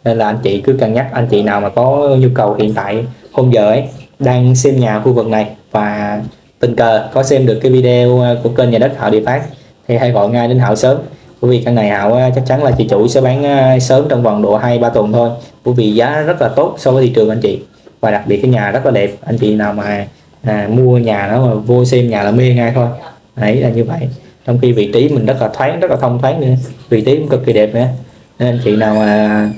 Nên là anh chị cứ cân nhắc, anh chị nào mà có nhu cầu hiện tại, hôm giờ ấy, đang xem nhà khu vực này và tình cờ, có xem được cái video ờ, của kênh nhà đất Hảo Địa Phát, thì hãy gọi ngay đến Hảo sớm. Bởi vì căn này Hảo ờ, chắc chắn là chị chủ sẽ bán sớm trong vòng độ 2-3 tuần thôi. Bởi vì giá rất là tốt so với thị trường anh chị. Và đặc biệt cái nhà rất là đẹp. Anh chị nào mà à, mua nhà đó mà vô xem nhà là mê ngay thôi. Đấy là như vậy. Trong khi vị trí mình rất là thoáng rất là thông thoáng nữa. Vị trí cũng cực kỳ đẹp nữa. Nên anh chị nào mà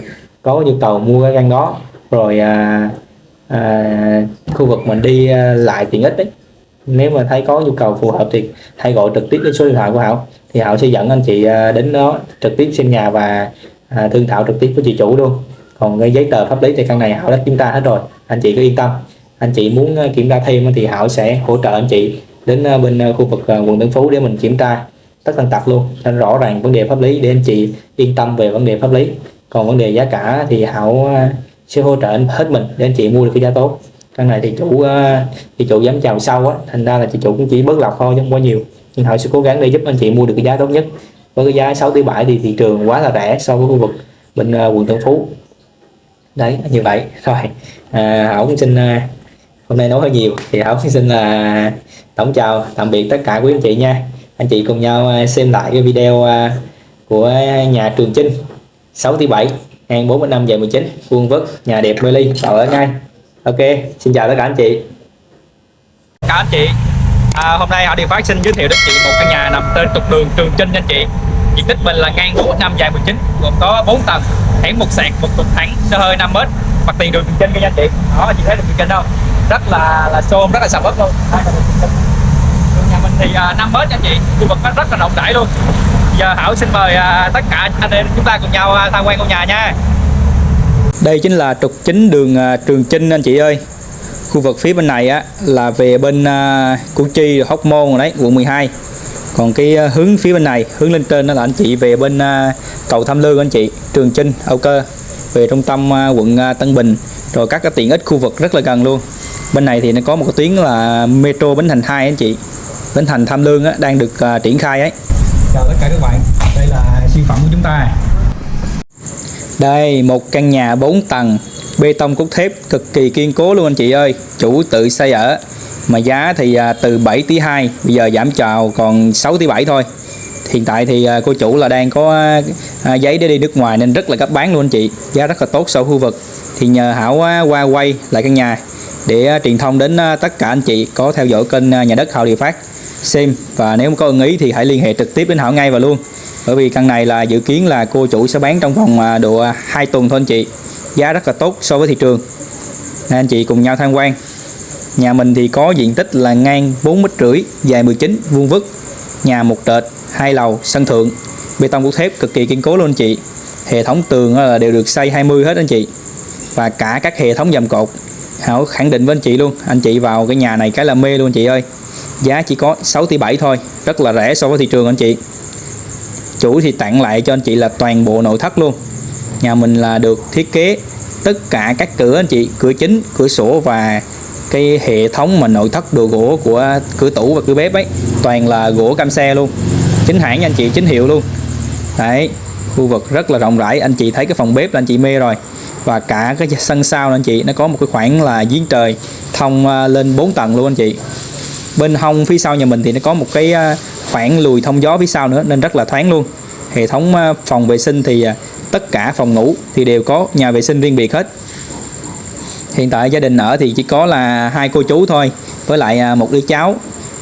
có nhu cầu mua cái căn đó rồi à, à, khu vực mình đi à, lại tiện ích đấy. Nếu mà thấy có nhu cầu phù hợp thì hãy gọi trực tiếp đến số điện thoại của Hảo. Thì Hảo sẽ dẫn anh chị à, đến đó trực tiếp xem nhà và à, thương thảo trực tiếp với chị chủ luôn. Còn cái giấy tờ pháp lý thì căn này Hảo đã kiểm tra hết rồi. Anh chị cứ yên tâm anh chị muốn ờ, kiểm tra thêm thì Hảo sẽ hỗ trợ anh chị đến ờ, bên ờ, khu vực quận Tân Phú để mình kiểm tra tất tần tật luôn nên rõ ràng vấn đề pháp lý để anh chị yên tâm về vấn đề pháp lý. Còn vấn đề giá cả thì Hảo sẽ hỗ trợ anh hết mình để anh chị mua được cái giá tốt. Căn này thì chủ thì chủ dám chào sau á thành ra là chị chủ cũng chỉ bớt lọc thôi chứ không quá nhiều. Nhưng Hảo sẽ cố gắng để giúp anh chị mua được cái giá tốt nhất. Với cái giá 6 tỷ 7 thì thị trường quá là rẻ so với khu vực bên quận Tân Phú. Đấy như vậy. Rồi à, Hảo cũng xin hôm nay nói hơi nhiều thì Hảo cũng *laughs* xin là tổng chào tạm biệt tất cả quý anh chị nha. Anh chị cùng nhau à, xem lại cái video à, của nhà Trường Chinh 6 tỷ 7 hàng 45 dài 19 vuông vức nhà đẹp mê ly ở ngay. Ok xin chào tất cả anh chị. Cả anh chị. À, hôm nay họ điều phát xin giới thiệu đến chị một căn nhà nằm trên trục đường Trường Chinh nha anh chị. Diện tích mình là ngang 45 dài 19 gồm có 4 tầng hẻm một sạc một trục thẳng sơ hơi 5 mét mặt tiền đường Trường Chinh nha anh chị. Đó chị thấy được Trường Chinh đâu rất là là xôm rất là sầm uất luôn. Nhà mình thì uh, 5 mét nha anh chị khu vực nó rất là rộng rãi luôn. Giờ Hảo xin mời à, tất cả anh em chúng ta cùng nhau à, tham quan ngôi nhà nha. Đây chính là trục chính đường à, Trường Chinh anh chị ơi. Khu vực phía bên này á là về bên uh, Củ Chi Hóc Môn rồi đấy quận 12 còn cái hướng phía bên này hướng lên trên đó là anh chị về bên cầu Tham Lương anh chị Trường Chinh Âu Cơ. Về trung tâm quận Tân Bình. Rồi các cái tiện ích khu vực rất là gần luôn bên này thì nó có một cái tuyến là metro Bến Thành 2 anh chị Bến Thành Tham Lương á, đang được à, triển khai ấy chào tất cả các bạn đây là siêu phẩm của chúng ta Đây, một căn nhà 4 tầng, bê tông cốt thép cực kỳ kiên cố luôn anh chị ơi. Chủ tự xây ở. Mà giá thì à, từ 7 tỷ 2, bây giờ giảm chào còn 6 tỷ 7 thôi. Hiện tại thì à, cô chủ là đang có giấy để đi nước ngoài nên rất là gấp bán luôn anh chị. Giá rất là tốt so với khu vực. Thì nhờ Hảo qua quay lại căn nhà để à, truyền thông đến à, tất cả anh chị có theo dõi kênh à, nhà đất Hảo Địa Phát, xem. Và nếu có ưng ý thì hãy liên hệ trực tiếp đến Hảo ngay và luôn. Bởi vì căn này là dự kiến là cô chủ sẽ bán trong vòng độ 2 tuần thôi anh chị. Giá rất là tốt so với thị trường. Nên anh chị cùng nhau tham quan. Nhà mình thì có diện tích là ngang 4 mét rưỡi, dài 19 vuông vức. Nhà một trệt, hai lầu, sân thượng. Bê tông cốt thép cực kỳ kiên cố luôn anh chị. Hệ thống tường là đều được xây 20 hết anh chị. Và cả các hệ thống dầm cột. Hảo khẳng định với anh chị luôn. Anh chị vào cái nhà này cái là mê luôn anh chị ơi. Giá chỉ có 6 tỷ 7 thôi, rất là rẻ so với thị trường anh chị. Chủ thì tặng lại cho anh chị là toàn bộ nội thất luôn. Nhà mình là được thiết kế tất cả các cửa anh chị, cửa chính, cửa sổ và cái hệ thống mà nội thất đồ gỗ của cửa tủ và cửa bếp ấy. Toàn là gỗ cam xe luôn. Chính hãng nha anh chị, chính hiệu luôn. Đấy, khu vực rất là rộng rãi. Anh chị thấy cái phòng bếp là anh chị mê rồi và cả cái sân sau anh chị nó có một cái khoảng là giếng trời thông à, lên 4 tầng luôn anh chị. Bên hông phía sau nhà mình thì nó có một cái à, khoảng lùi thông gió phía sau nữa nên rất là thoáng luôn. Hệ thống à, phòng vệ sinh thì tất cả phòng ngủ thì đều có nhà vệ sinh riêng biệt hết. Hiện tại gia đình ở thì chỉ có là hai cô chú thôi với lại một đứa cháu.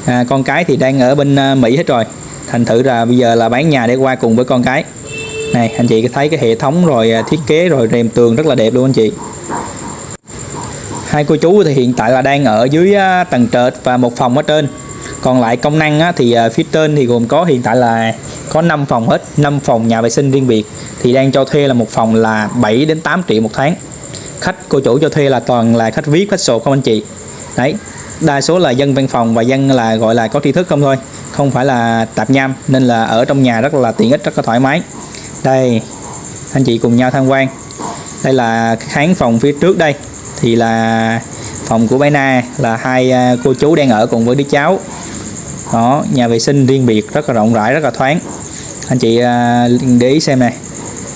À, con cái thì đang ở bên Mỹ hết rồi. Thành thử là bây giờ là bán nhà để qua cùng với con cái này anh chị thấy cái hệ thống rồi à, thiết kế rồi rèm tường rất là đẹp luôn anh chị. Hai cô chú thì hiện tại là đang ở dưới à, tầng trệt và một phòng ở trên. Còn lại công năng á, thì à, phía trên thì gồm có hiện tại là có 5 phòng hết 5 phòng nhà vệ sinh riêng biệt. Thì đang cho thuê là một phòng là 7 đến 8 triệu một tháng. Khách cô chủ cho thuê là toàn là khách viết khách sổ không anh chị? Đấy đa số là dân văn phòng và dân là gọi là có tri thức không thôi. Không phải là tạp nham nên là ở trong nhà rất là tiện ích rất là thoải mái đây anh chị cùng nhau tham quan. Đây là khán phòng phía trước đây. Thì là phòng của bé Na là hai à, cô chú đang ở cùng với đứa cháu. Đó nhà vệ sinh riêng biệt rất là rộng rãi rất là thoáng. Anh chị à, để ý xem này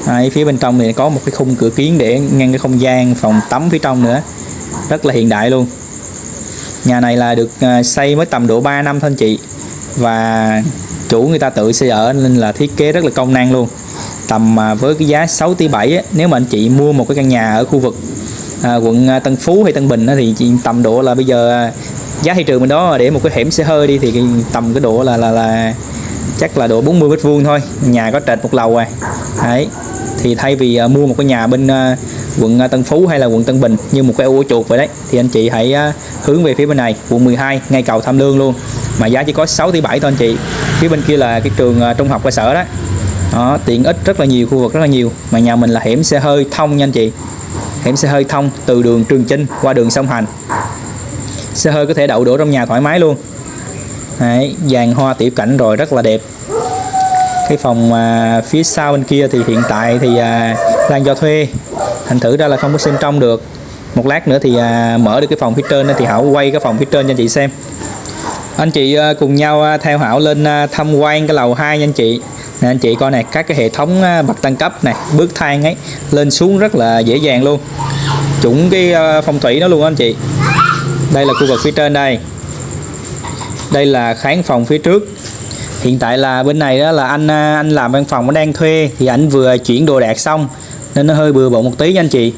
Đấy, phía bên trong thì có một cái khung cửa kiến để ngăn cái không gian phòng tắm phía trong nữa. Rất là hiện đại luôn. Nhà này là được à, xây mới tầm độ 3 năm thôi anh chị. Và chủ người ta tự xây ở nên là thiết kế rất là công năng luôn tầm à, với cái giá 6 tỷ 7 á, nếu mà anh chị mua một cái căn nhà ở khu vực à, quận à, Tân Phú hay Tân Bình á, thì chị tầm độ là bây giờ à, giá thị trường bên đó để một cái hẻm xe hơi đi thì tầm cái độ là là là chắc là độ 40 mét vuông thôi. Nhà có trệt một lầu à. Đấy. Thì thay vì à, mua một cái nhà bên à, quận Tân Phú hay là quận Tân Bình như một cái ô chuột vậy đấy thì anh chị hãy à, hướng về phía bên này quận 12 ngay cầu Tham Lương luôn. Mà giá chỉ có 6 tỷ 7 thôi anh chị. Phía bên kia là cái trường à, trung học cơ sở đó đó tiện ích rất là nhiều khu vực rất là nhiều. Mà nhà mình là hẻm xe hơi thông nha anh chị. Hẻm xe hơi thông từ đường Trường Chinh qua đường sông Hành. Xe hơi có thể đậu đổ trong nhà thoải mái luôn. Đấy, dàn hoa tiểu cảnh rồi rất là đẹp. Cái phòng à, phía sau bên kia thì hiện tại thì à, đang cho thuê. Thành thử ra là không có xem trong được. Một lát nữa thì à, mở được cái phòng phía trên thì Hảo quay cái phòng phía trên cho anh chị xem. Anh chị à, cùng nhau à, theo Hảo lên à, tham quan cái lầu 2 nha anh chị nè anh chị coi này các cái hệ thống à, bậc tăng cấp này bước thang ấy lên xuống rất là dễ dàng luôn. Chuẩn cái à, phong thủy đó luôn anh chị. Đây là khu vực phía trên đây. Đây là khán phòng phía trước. Hiện tại là bên này đó là anh à, anh làm văn phòng nó đang thuê thì anh vừa chuyển đồ đạc xong nên nó hơi bừa bộn một tí nha anh chị.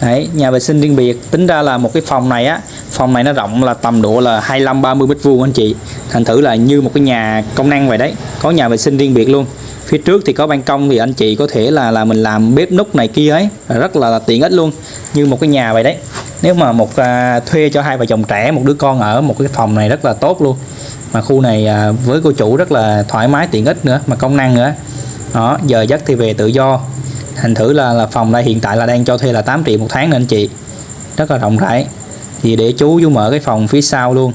Đấy, nhà vệ sinh riêng biệt. Tính ra là một cái phòng này á phòng này nó rộng là tầm độ là 25 30 mét vuông anh chị thành thử là như một cái nhà công năng vậy đấy. Có nhà vệ sinh riêng biệt luôn. Phía trước thì có ban công thì anh chị có thể là là mình làm bếp núc này kia ấy. Rất là, là tiện ích luôn. Như một cái nhà vậy đấy. Nếu mà một à, thuê cho hai vợ chồng trẻ một đứa con ở một cái phòng này rất là tốt luôn. Mà khu này à, với cô chủ rất là thoải mái tiện ích nữa mà công năng nữa. Đó giờ giấc thì về tự do. Thành thử là là phòng đây hiện tại là đang cho thuê là 8 triệu một tháng nè anh chị. Rất là rộng rãi. Thì để chú chú mở cái phòng phía sau luôn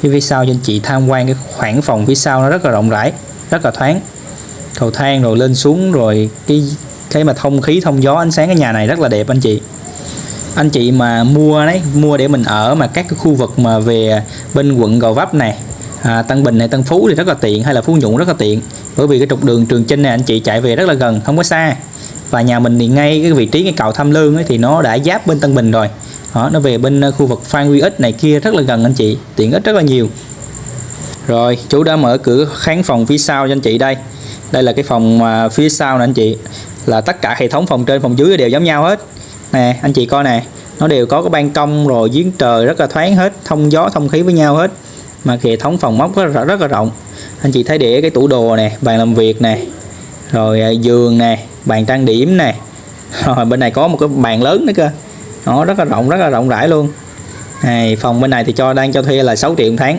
phía phía sau cho anh chị tham quan cái khoảng phòng phía sau nó rất là rộng rãi rất là thoáng. Cầu thang rồi lên xuống rồi cái cái mà thông khí thông gió ánh sáng cái nhà này rất là đẹp anh chị. Anh chị mà mua đấy mua để mình ở mà các cái khu vực mà về bên quận Gò Vấp này à, Tân Bình này Tân Phú thì rất là tiện hay là Phú Nhuận rất là tiện. Bởi vì cái trục đường Trường Chinh này anh chị chạy về rất là gần không có xa. Và nhà mình thì ngay cái vị trí cái cầu Tham Lương ấy thì nó đã giáp bên Tân Bình rồi đó, nó về bên ờ, khu vực Phan Huy Ích này kia rất là gần anh chị tiện ích rất là nhiều. Rồi chú đã mở cửa khán phòng phía sau cho anh chị đây. Đây là cái phòng phía sau nè anh chị là tất cả hệ thống phòng trên phòng dưới đều giống nhau hết. Nè anh chị coi nè nó đều có cái ban công rồi giếng trời rất là thoáng hết thông gió thông khí với nhau hết. Mà hệ thống phòng móc rất, là- rất là rộng. Anh chị thấy để cái tủ đồ nè bàn làm việc nè rồi à, giường nè bàn trang điểm nè. *laughs* Rồi bên này có một cái bàn lớn nữa cơ nó rất là rộng rất là rộng rãi luôn. Này phòng bên này thì cho đang cho thuê là 6 triệu một tháng.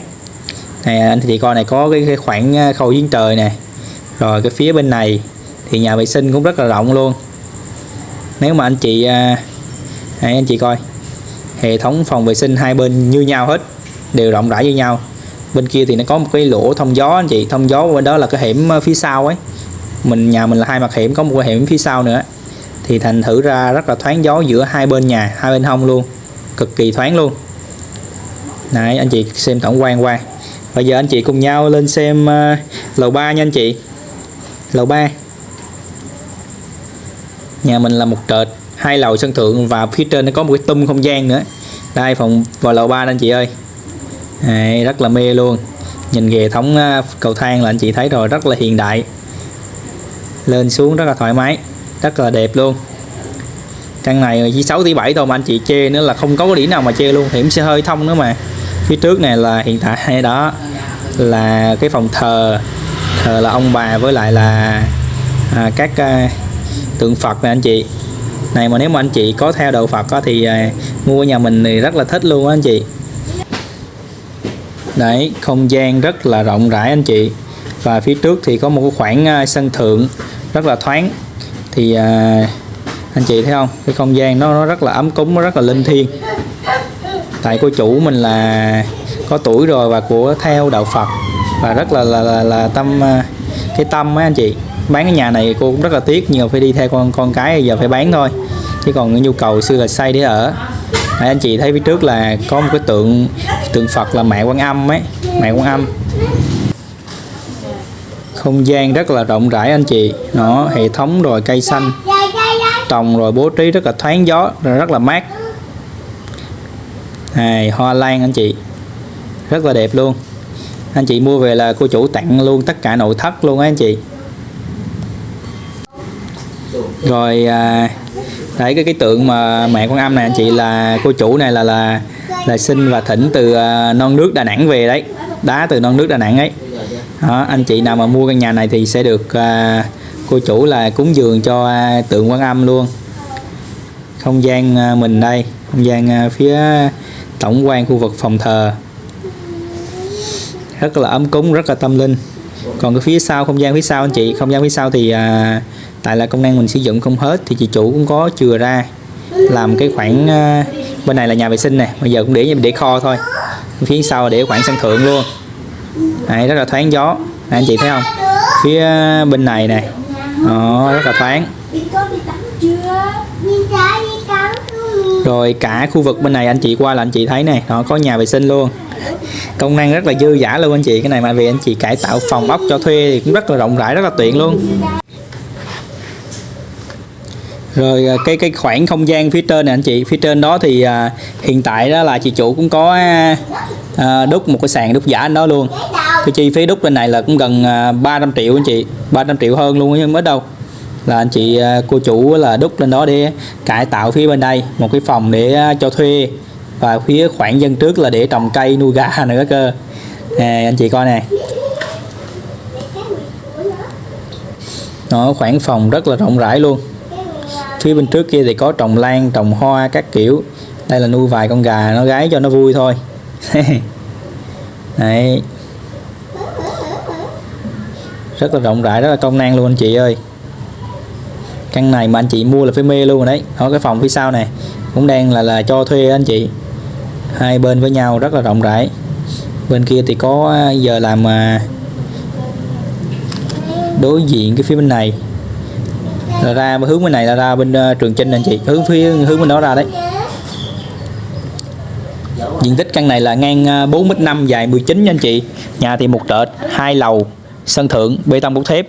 Này anh chị coi này có cái, cái khoảng ờ, khâu giếng trời nè. Rồi cái phía bên này thì nhà vệ sinh cũng rất là rộng luôn. Nếu mà anh chị ờ, này, anh chị coi. Hệ thống phòng vệ sinh hai bên như nhau hết đều rộng rãi như nhau. Bên kia thì nó có một cái lỗ thông gió anh chị. Thông gió bên đó là cái hẻm ờ, phía sau ấy. Mình nhà mình là hai mặt hẻm có một cái hẻm phía sau nữa thì thành thử ra rất là thoáng gió giữa hai bên nhà hai bên hông luôn. Cực kỳ thoáng luôn. Này anh chị xem tổng quan qua. Bây giờ anh chị cùng nhau lên xem uh, lầu 3 nha anh chị. Lầu 3 nhà mình là một trệt hai lầu sân thượng và phía trên nó có một cái tum không gian nữa. Đây phòng vào lầu 3 anh chị ơi. Đấy, rất là mê luôn. Nhìn hệ thống ờ, cầu thang là anh chị thấy rồi rất là hiện đại. Lên xuống rất là thoải mái rất là đẹp luôn. Căn này chỉ 6 tỷ 7 thôi mà anh chị chê nữa là không có cái điểm nào mà chê luôn. Thì sẽ hơi thông nữa mà. Phía trước này là hiện tại đó là cái phòng thờ thờ là ông bà với lại là à, các à, tượng Phật này anh chị. Này mà nếu mà anh chị có theo đạo Phật á, thì à, mua nhà mình thì rất là thích luôn á anh chị. Đấy không gian rất là rộng rãi anh chị. Và phía trước thì có một cái khoảng à, sân thượng rất là thoáng thì à, anh chị thấy không? Cái không gian nó, nó rất là ấm cúng nó rất là linh thiêng. Tại cô chủ mình là có tuổi rồi và của theo đạo Phật. Và rất là là, là, là tâm à, cái tâm á anh chị. Bán cái nhà này cô cũng rất là tiếc nhưng mà phải đi theo con con cái giờ phải bán thôi. Chứ còn cái nhu cầu xưa là xây để ở. Đấy, anh chị thấy phía trước là có một cái tượng tượng Phật là mẹ Quan Âm ấy mẹ Quan Âm không gian rất là rộng rãi anh chị. Nó hệ thống rồi cây xanh trồng rồi bố trí rất là thoáng gió rồi rất là mát. Này hoa lan anh chị. Rất là đẹp luôn. Anh chị mua về là cô chủ tặng luôn tất cả nội thất luôn á anh chị. Rồi à, đấy cái cái tượng mà mẹ con âm này anh chị là cô chủ này là là là sinh và thỉnh từ à, non nước Đà Nẵng về đấy. Đá từ non nước Đà Nẵng ấy đó, anh chị nào mà mua căn nhà này thì sẽ được à, cô chủ là cúng dường cho à, tượng quan âm luôn. Không gian à, mình đây không gian à, phía tổng quan khu vực phòng thờ. Rất là ấm cúng rất là tâm linh. Còn cái phía sau không gian phía sau anh chị không gian phía sau thì à, tại là công năng mình sử dụng không hết thì chị chủ cũng có chừa ra làm cái khoảng à, bên này là nhà vệ sinh nè. Bây giờ cũng để để kho thôi. Phía sau để khoảng sân thượng luôn. Đấy, rất là thoáng gió. Đấy, anh chị thấy không? Phía bên này này, đó, rất là thoáng. Rồi cả khu vực bên này anh chị qua là anh chị thấy này, nó có nhà vệ sinh luôn. Công năng rất là dư dả luôn anh chị. Cái này mà vì anh chị cải tạo phòng ốc cho thuê thì cũng rất là rộng rãi rất là tiện luôn. Rồi à, cái cái khoảng không gian phía trên này anh chị. Phía trên đó thì à, hiện tại đó là chị chủ cũng có à, à, đúc một cái sàn đúc giả anh đó luôn cái chi phí đúc bên này là cũng gần à, 300 triệu anh chị 300 triệu hơn luôn nhưng mới đâu. Là anh chị à, cô chủ là đúc lên đó để cải tạo phía bên đây một cái phòng để à, cho thuê và phía khoảng dân trước là để trồng cây nuôi gà *laughs* nữa cơ. À, anh chị coi nè. Nó khoảng phòng rất là rộng rãi luôn. Phía bên trước kia thì có trồng lan trồng hoa các kiểu. Đây là nuôi vài con gà nó gái cho nó vui thôi. *laughs* Đấy rất là rộng rãi, rất là công năng luôn anh chị ơi. Căn này mà anh chị mua là phải mê luôn rồi đấy. Ở cái phòng phía sau này cũng đang là là cho thuê anh chị. Hai bên với nhau rất là rộng rãi. Bên kia thì có à, giờ làm à, đối diện cái phía bên này. Là ra hướng bên này là ra bên à, trường trinh anh chị. Hướng phía, hướng bên đó ra đấy. Diện tích căn này là ngang 4m5 dài 19 nha anh chị. Nhà thì một trệt, hai lầu sân thượng bê tông cốt thép.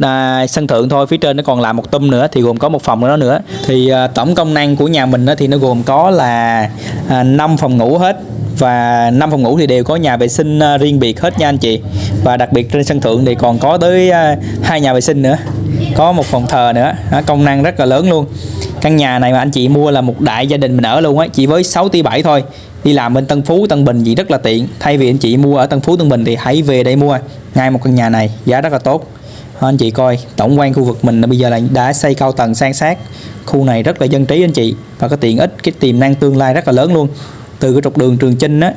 À, sân thượng thôi phía trên nó còn làm một tum nữa thì gồm có một phòng nữa nữa. Thì à, tổng công năng của nhà mình đó thì nó gồm có là à, 5 phòng ngủ hết. Và năm phòng ngủ thì đều có nhà vệ sinh à, riêng biệt hết nha anh chị. Và đặc biệt trên sân thượng thì còn có tới à, hai nhà vệ sinh nữa. Có một phòng thờ nữa. À, công năng rất là lớn luôn. Căn nhà này mà anh chị mua là một đại gia đình mình ở luôn á chỉ với 6 tỷ 7 thôi đi làm bên Tân Phú, Tân Bình gì rất là tiện. Thay vì anh chị mua ở Tân Phú, Tân Bình thì hãy về đây mua. Ngay một căn nhà này, giá rất là tốt. Anh chị coi, tổng quan khu vực mình bây giờ là đã xây cao tầng san sát. Khu này rất là dân trí anh chị, và có tiện ích, cái tiềm năng tương lai rất là lớn luôn. Từ cái trục đường Trường Chinh á,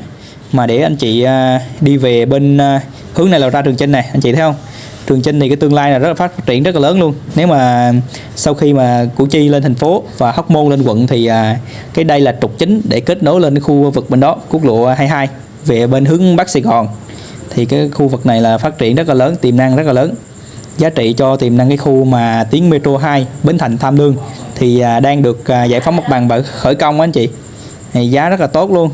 mà để anh chị à, đi về bên à, hướng này là ra Trường Chinh này anh chị thấy không? Trường Chinh thì cái tương lai là rất là phát triển rất là lớn luôn. Nếu mà sau khi mà Củ Chi lên thành phố và Hóc Môn lên quận thì à, cái đây là trục chính để kết nối lên cái khu vực bên đó quốc lộ 22 về bên hướng Bắc Sài Gòn. Thì cái khu vực này là phát triển rất là lớn tiềm năng rất là lớn. Giá trị cho tiềm năng cái khu mà tuyến metro 2 Bến Thành Tham Lương thì à, đang được à, giải phóng mặt bằng và khởi công anh chị. Thì giá rất là tốt luôn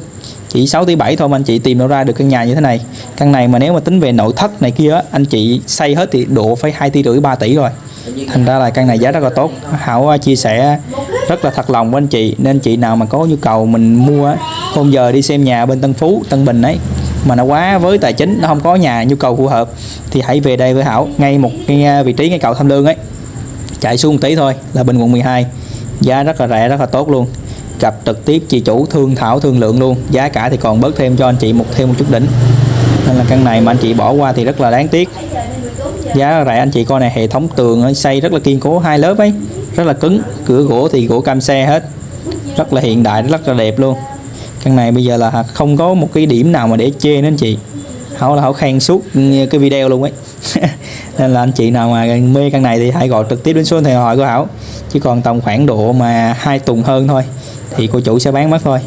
chỉ 6 tỷ 7 thôi mà anh chị tìm đâu ra được căn nhà như thế này. Căn này mà nếu mà tính về nội thất này kia á, anh chị xây hết thì độ phải 2 tỷ rưỡi 3 tỷ rồi. Thành ra là căn này giá rất là tốt. Hảo à, chia sẻ rất là thật lòng với anh chị nên chị nào mà có nhu cầu mình mua hôm giờ đi xem nhà bên Tân Phú Tân Bình ấy mà nó quá với tài chính nó không có nhà nhu cầu phù hợp thì hãy về đây với Hảo ngay một cái à, vị trí ngay cầu Tham Lương ấy. Chạy xuống một tí thôi là bên quận 12 giá rất là rẻ rất là tốt luôn gặp trực tiếp chị chủ thương thảo thương lượng luôn. Giá cả thì còn bớt thêm cho anh chị một thêm một chút đỉnh. Nên là căn này mà anh chị bỏ qua thì rất là đáng tiếc. Giá rẻ anh chị coi này hệ thống tường xây rất là kiên cố, hai lớp ấy, rất là cứng. Cửa gỗ thì gỗ cam xe hết. Rất là hiện đại, rất là đẹp luôn. Căn này bây giờ là không có một cái điểm nào mà để chê nên chị. Hảo là hảo khen suốt cái video luôn ấy. *laughs* Nên là anh chị nào mà mê căn này thì hãy gọi trực tiếp đến số điện thoại của hảo. Chỉ còn tầm khoảng độ mà hai tuần hơn thôi thì cô chủ sẽ bán mất thôi.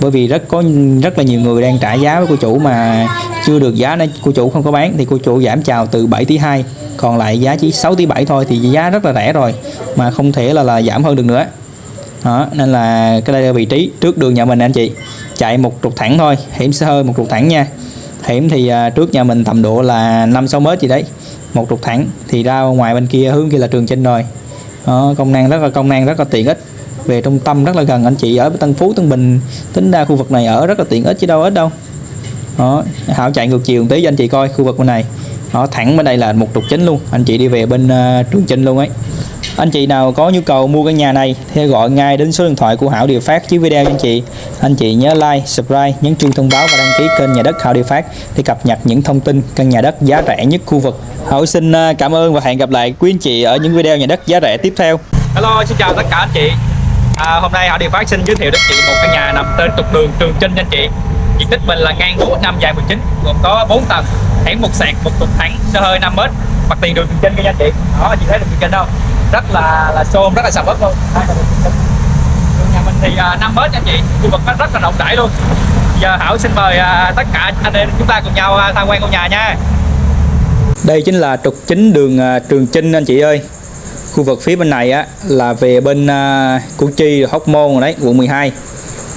Bởi vì rất có rất là nhiều người đang trả giá với cô chủ mà chưa được giá nên cô chủ không có bán. Thì cô chủ giảm chào từ 7 tỷ 2 còn lại giá chỉ 6 tỷ 7 thôi thì giá rất là rẻ rồi mà không thể là là giảm hơn được nữa. Đó nên là cái đây là vị trí trước đường nhà mình anh chị. Chạy một trục thẳng thôi hiểm sẽ hơi một trục thẳng nha. Hiểm thì à, trước nhà mình tầm độ là 5 6 mét gì đấy một trục thẳng. Thì ra ngoài bên kia hướng kia là trường trên rồi. Đó, công năng rất là công năng rất là tiện ích về trung tâm rất là gần anh chị ở Tân Phú Tân Bình tính ra khu vực này ở rất là tiện ích chứ đâu ít đâu đó Hảo chạy ngược chiều một tí cho anh chị coi khu vực bên này đó thẳng bên đây là một trục chính luôn anh chị đi về bên uh, trường chinh luôn ấy Anh chị nào có nhu cầu mua căn nhà này thì gọi ngay đến số điện thoại của Hảo Điều Phát dưới video cho anh chị. Anh chị nhớ like, subscribe, nhấn chuông thông báo và đăng ký kênh nhà đất Hảo Điều Phát để cập nhật những thông tin căn nhà đất giá rẻ nhất khu vực. Hảo xin ờ, cảm ơn và hẹn gặp lại quý anh chị ở những video nhà đất giá rẻ tiếp theo. Hello, xin chào tất cả anh chị à, Hôm nay họ Điều Phát xin giới thiệu đến chị một căn nhà nằm trên trục đường Trường Chinh anh chị. Diện tích mình là ngang 4 năm dài 19 Gồm có 4 tầng, hẻm một sạc, một trục thẳng, xe hơi 5 m Mặt tiền đường Trường Chinh nha anh chị. Đó, chị thấy đường Trường Chinh đâu? Rất là là xôm, rất là sầm uất luôn. Đường nhà mình thì uh, 5 m nha anh chị Khu vực nó rất là rộng rãi luôn. Giờ Hảo xin mời à, tất cả anh em chúng ta cùng nhau à, tham quan ngôi nhà nha. Đây chính là trục chính đường à, Trường Chinh anh chị ơi. Khu vực phía bên này á là về bên à, Củ Chi, Hóc Môn rồi đấy, quận 12.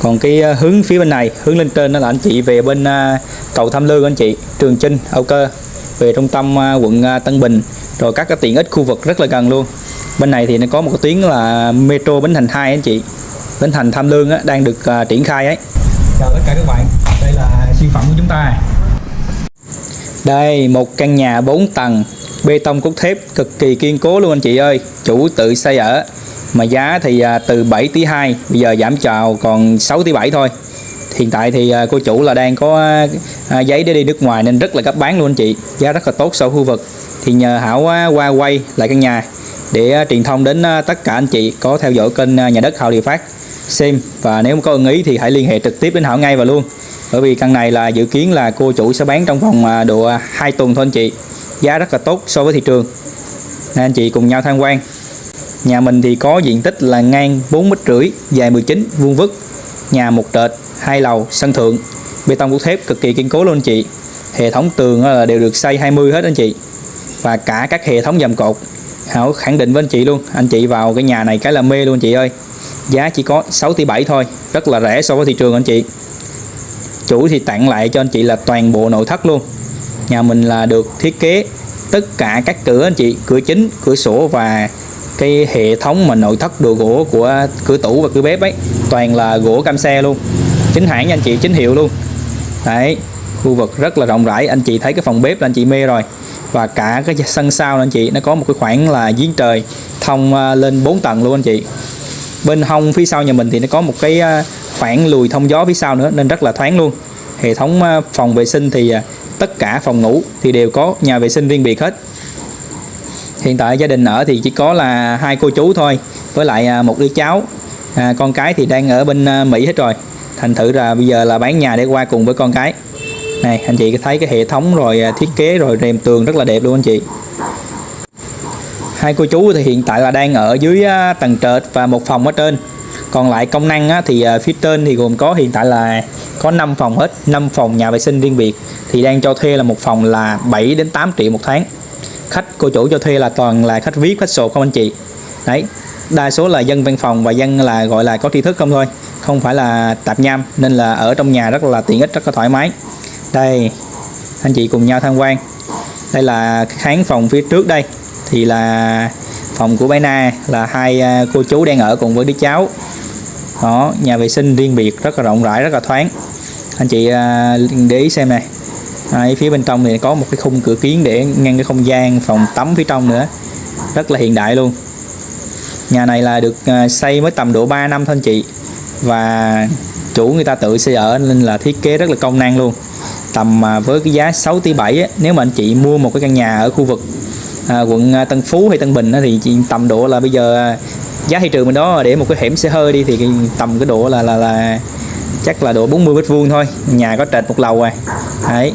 Còn cái à, hướng phía bên này, hướng lên trên đó là anh chị về bên à, cầu Tham Lương anh chị, Trường Chinh, Âu Cơ, về trung tâm à, quận à, Tân Bình, rồi các cái tiện ích khu vực rất là gần luôn. Bên này thì nó có một cái tuyến là Metro Bến Thành 2 anh chị. Bến Thành Tham Lương á, đang được à, triển khai ấy. Chào tất cả các bạn Đây là siêu phẩm của chúng ta Đây, một căn nhà 4 tầng, bê tông cốt thép cực kỳ kiên cố luôn anh chị ơi. Chủ tự xây ở. Mà giá thì à, từ 7 tỷ 2, bây giờ giảm chào còn 6 tỷ 7 thôi. Hiện tại thì à, cô chủ là đang có à, giấy để đi nước ngoài nên rất là gấp bán luôn anh chị. Giá rất là tốt so khu vực. Thì nhờ Hảo qua quay lại căn nhà để truyền thông đến tất cả anh chị có theo dõi kênh nhà đất Hảo Địa Phát xem và nếu có ưng ý thì hãy liên hệ trực tiếp đến Hảo ngay và luôn bởi vì căn này là dự kiến là cô chủ sẽ bán trong vòng độ 2 tuần thôi anh chị giá rất là tốt so với thị trường. Nên anh chị cùng nhau tham quan. Nhà mình thì có diện tích là ngang 4 mét rưỡi, dài 19 vuông vức. Nhà một trệt, hai lầu, sân thượng. Bê tông cốt thép cực kỳ kiên cố luôn anh chị. Hệ thống tường là đều được xây 20 hết anh chị. Và cả các hệ thống dầm cột. Hảo, khẳng định với anh chị luôn, anh chị vào cái nhà này cái là mê luôn anh chị ơi. Giá chỉ có 6 tỷ 7 thôi, rất là rẻ so với thị trường anh chị. Chủ thì tặng lại cho anh chị là toàn bộ nội thất luôn nhà mình là được thiết kế tất cả các cửa, anh chị, cửa chính, cửa sổ và cái hệ thống mà nội thất đồ gỗ của cửa tủ và cửa bếp ấy. Toàn là gỗ cam xe luôn. Chính hãng nha anh chị, chính hiệu luôn. Đấy, khu vực rất là rộng rãi. Anh chị thấy cái phòng bếp là anh chị mê rồi. Và cả cái sân sau anh chị, nó có một cái khoảng là giếng trời thông à, lên 4 tầng luôn anh chị. Bên hông phía sau nhà mình thì nó có một cái à, khoảng lùi thông gió phía sau nữa, nên rất là thoáng luôn. Hệ thống à, phòng vệ sinh thì tất cả phòng ngủ thì đều có nhà vệ sinh riêng biệt hết. Hiện tại gia đình ở thì chỉ có là hai cô chú thôi với lại à, một đứa cháu. À, con cái thì đang ở bên à, Mỹ hết rồi. Thành thử là bây giờ là bán nhà để qua cùng với con cái. Này anh chị thấy cái hệ thống rồi à, thiết kế rồi rèm tường rất là đẹp luôn anh chị. Hai cô chú thì hiện tại là đang ở dưới tầng trệt và một phòng ở trên. Còn lại công năng á, thì phía trên thì gồm có hiện tại là có 5 phòng hết 5 phòng nhà vệ sinh riêng biệt. Thì đang cho thuê là một phòng là 7 đến 8 triệu một tháng. Khách cô chủ cho thuê là toàn là khách viết khách sổ không anh chị. Đấy, đa số là dân văn phòng và dân là, gọi là có tri thức không thôi. Không phải là tạp nham, nên là ở trong nhà rất là tiện ích, rất là thoải mái. Đây, anh chị cùng nhau tham quan. Đây là khán phòng phía trước đây. Thì là phòng của bé Na, là hai à, cô chú đang ở cùng với đứa cháu. Đó, nhà vệ sinh riêng biệt, rất là rộng rãi, rất là thoáng anh chị à, để ý xem này. À, Đấy, phía bên trong thì có một cái khung cửa kiến để ngăn cái không gian phòng tắm phía trong nữa. Rất là hiện đại luôn. Nhà này là được à, xây mới tầm độ 3 năm thôi anh chị. Và chủ người ta tự xây ở nên là thiết kế rất là công năng luôn. Tầm với cái giá 6 tỷ 7 á, nếu mà anh chị mua một cái căn nhà ở khu vực à, quận Tân Phú hay Tân Bình á, thì chị tầm độ là bây giờ giá thị trường bên đó để một cái hẻm xe hơi đi thì tầm cái độ là là là chắc là độ 40 mét vuông thôi. Nhà có trệt một lầu rồi, đấy.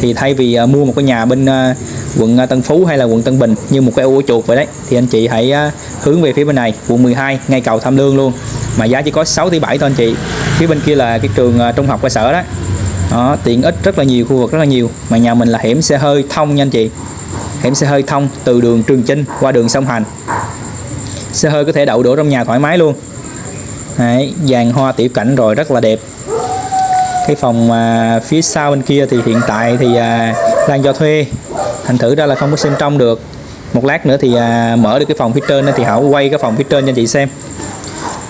Thì thay vì uh, mua một cái nhà bên uh, quận à, Tân Phú hay là quận Tân Bình như một cái ô chuột vậy đấy thì anh chị hãy uh, hướng về phía bên này quận 12 ngay cầu Tham Lương luôn. Mà giá chỉ có 6 tỷ 7 thôi anh chị. Phía bên kia là cái trường uh, trung học cơ sở đó. Đó tiện ích rất là nhiều khu vực rất là nhiều. Mà nhà mình là hẻm xe hơi thông nha anh chị. Hẻm xe hơi thông từ đường Trường Chinh qua đường sông Hành. Xe hơi có thể đậu đổ trong nhà thoải mái luôn. Đấy, dàn hoa tiểu cảnh rồi rất là đẹp. Cái phòng à, phía sau bên kia thì hiện tại thì à, đang cho thuê. Thành thử ra là không có xem trong được. Một lát nữa thì à, mở được cái phòng phía trên thì Hảo quay cái phòng phía trên cho anh chị xem.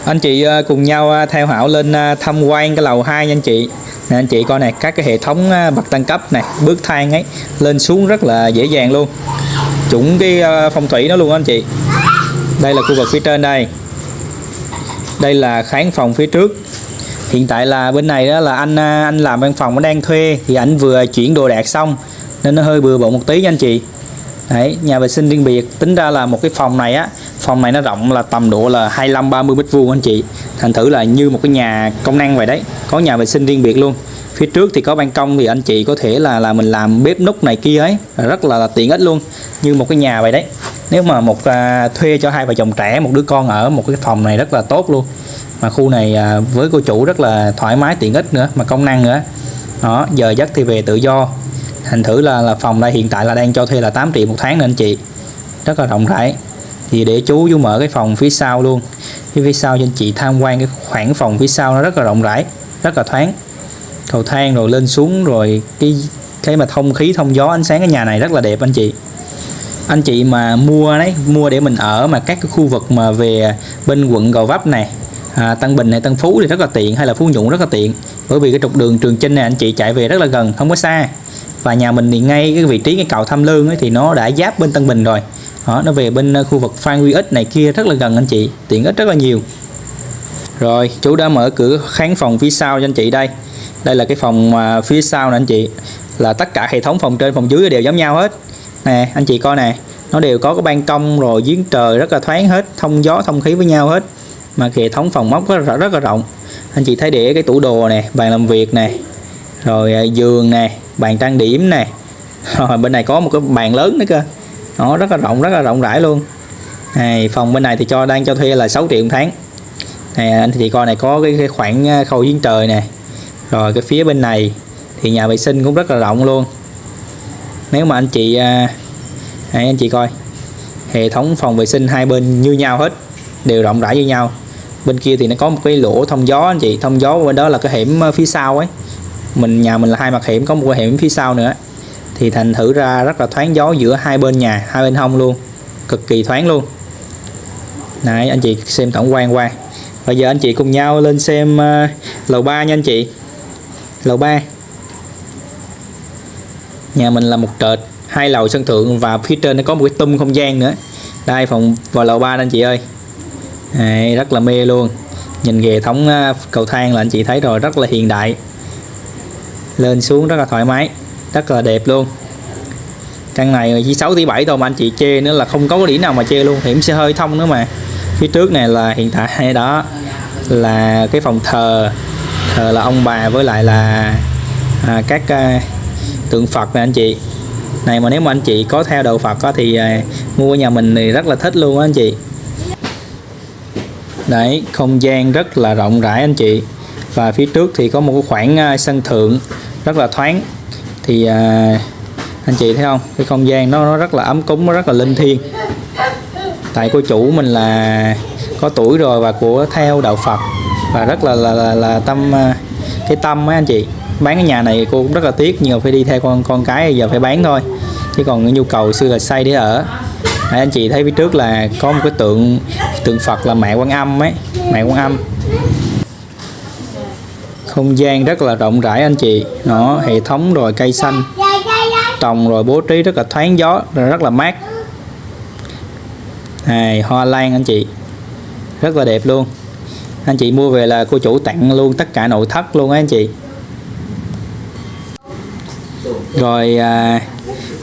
Anh chị à, cùng nhau à, theo Hảo lên à, tham quan cái lầu 2 nha anh chị. Nè anh chị coi này các cái hệ thống à, bậc tăng cấp này bước thang ấy lên xuống rất là dễ dàng luôn. Chuẩn cái à, phong thủy nó luôn anh chị. Đây là khu vực phía trên đây đây là khán phòng phía trước. Hiện tại là bên này đó là anh à, anh làm văn phòng nó đang thuê thì anh vừa chuyển đồ đạc xong nên nó hơi bừa bộn một tí nha anh chị. Đấy, nhà vệ sinh riêng biệt tính ra là một cái phòng này á phòng này nó rộng là tầm độ là 25 30 mét vuông anh chị. Thành thử là như một cái nhà công năng vậy đấy có nhà vệ sinh riêng biệt luôn. Phía trước thì có ban công thì anh chị có thể là là mình làm bếp núc này kia ấy rất là, là tiện ích luôn như một cái nhà vậy đấy nếu mà một à, thuê cho hai vợ chồng trẻ một đứa con ở một cái phòng này rất là tốt luôn. Mà khu này à, với cô chủ rất là thoải mái tiện ích nữa mà công năng nữa. Đó giờ giấc thì về tự do. Thành thử là là phòng đây hiện tại là đang cho thuê là 8 triệu một tháng nên anh chị. Rất là rộng rãi. Thì để chú chú mở cái phòng phía sau luôn. Phía phía sau cho anh chị tham quan cái khoảng phòng phía sau nó rất là rộng rãi rất là thoáng. Cầu thang rồi lên xuống rồi cái cái mà thông khí thông gió ánh sáng cái nhà này rất là đẹp anh chị anh chị mà mua đấy mua để mình ở mà các cái khu vực mà về bên quận Gò Vấp này à, Tân Bình này Tân Phú thì rất là tiện hay là Phú Nhuận rất là tiện. Bởi vì cái trục đường Trường Chinh này anh chị chạy về rất là gần không có xa. Và nhà mình thì ngay cái vị trí cái cầu Tham Lương ấy, thì nó đã giáp bên Tân Bình rồi. Đó, nó về bên ờ, khu vực Phan Huy Ích này kia rất là gần anh chị tiện ích rất là nhiều. Rồi chú đã mở cửa khán phòng phía sau cho anh chị đây. Đây là cái phòng phía sau nè anh chị là tất cả hệ thống phòng trên phòng dưới đều giống nhau hết nè anh chị coi nè. Nó đều có cái ban công rồi giếng trời rất là thoáng hết thông gió thông khí với nhau hết. Mà hệ thống phòng móc rất là, rất là rộng. Anh chị thấy để cái tủ đồ nè bàn làm việc nè rồi à, giường nè bàn trang điểm nè. *laughs* Rồi bên này có một cái bàn lớn nữa cơ. Nó rất là rộng rất là rộng rãi luôn. Này phòng bên này thì cho đang cho thuê là 6 triệu một tháng. Này anh chị coi này có cái, cái khoảng à, khâu giếng trời nè. Rồi cái phía bên này thì nhà vệ sinh cũng rất là rộng luôn nếu mà anh chị à, anh chị coi. Hệ thống phòng vệ sinh hai bên như nhau hết đều rộng rãi như nhau. Bên kia thì nó có một cái lỗ thông gió anh chị. Thông gió bên đó là cái hẻm ờ, phía sau ấy. Mình nhà mình là hai mặt hẻm có một cái hẻm phía sau nữa. Thì thành thử ra rất là thoáng gió giữa hai bên nhà hai bên hông luôn. Cực kỳ thoáng luôn. Này anh chị xem tổng quan qua. Bây giờ anh chị cùng nhau lên xem uh, lầu 3 nha anh chị. Lầu 3 nhà mình là một trệt hai lầu sân thượng và phía trên nó có một cái tum không gian nữa. Đây phòng vào lầu 3 anh chị ơi. Đấy, rất là mê luôn. Nhìn hệ thống ờ, cầu thang là anh chị thấy rồi rất là hiện đại. Lên xuống rất là thoải mái rất là đẹp luôn. Căn này chỉ 6 tỷ 7 thôi mà anh chị chê nữa là không có cái điểm nào mà chê luôn. Hiểm xe hơi thông nữa mà. Phía trước này là hiện tại đó là cái phòng thờ thờ là ông bà với lại là à, các à, tượng Phật này anh chị. Này mà nếu mà anh chị có theo đạo Phật có thì à, mua nhà mình thì rất là thích luôn á anh chị. Đấy không gian rất là rộng rãi anh chị. Và phía trước thì có một cái khoảng à, sân thượng rất là thoáng. Thì à, anh chị thấy không? Cái không gian nó, nó rất là ấm cúng nó rất là linh thiêng. Tại cô chủ mình là có tuổi rồi và của theo đạo Phật. Và rất là là, là, là tâm à, cái tâm ấy anh chị bán cái nhà này cô cũng rất là tiếc nhưng mà phải đi theo con con cái giờ phải bán thôi. Chứ còn cái nhu cầu xưa là xây để ở. Đấy, anh chị thấy phía trước là có một cái tượng tượng Phật là mẹ Quan Âm ấy mẹ Quan Âm. Không gian rất là rộng rãi anh chị. Nó hệ thống rồi cây xanh trồng rồi bố trí rất là thoáng gió rồi rất là mát. Này hoa lan anh chị. Rất là đẹp luôn. Anh chị mua về là cô chủ tặng luôn tất cả nội thất luôn á anh chị rồi à,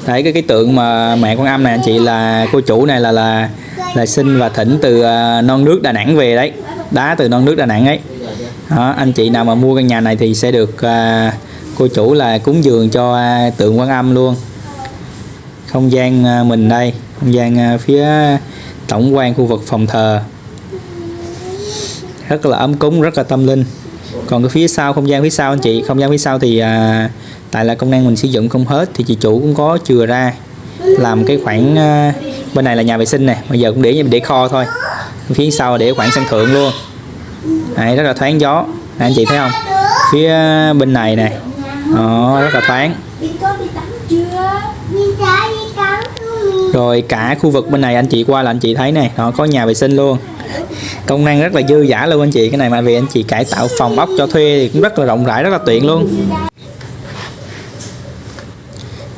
đấy cái cái tượng mà mẹ con âm này anh chị là cô chủ này là là là sinh và thỉnh từ à, non nước Đà Nẵng về đấy. Đá từ non nước Đà Nẵng ấy. Đó, anh chị nào mà mua căn nhà này thì sẽ được à, cô chủ là cúng dường cho à, tượng quan âm luôn. Không gian à, mình đây không gian à, phía tổng quan khu vực phòng thờ. Rất là ấm cúng rất là tâm linh. Còn cái phía sau không gian phía sau anh chị không gian phía sau thì à, tại là công năng mình sử dụng không hết thì chị chủ cũng có chừa ra làm cái khoảng ờ, bên này là nhà vệ sinh này bây giờ cũng để để kho thôi. Phía sau để khoảng sân thượng luôn. Đấy, rất là thoáng gió. Đấy, anh chị thấy không? Phía bên này này đó, rất là thoáng. Rồi cả khu vực bên này anh chị qua là anh chị thấy này nó có nhà vệ sinh luôn. Công năng rất là dư giả luôn anh chị. Cái này mà vì anh chị cải tạo phòng ốc cho thuê thì cũng rất là rộng rãi rất là tiện luôn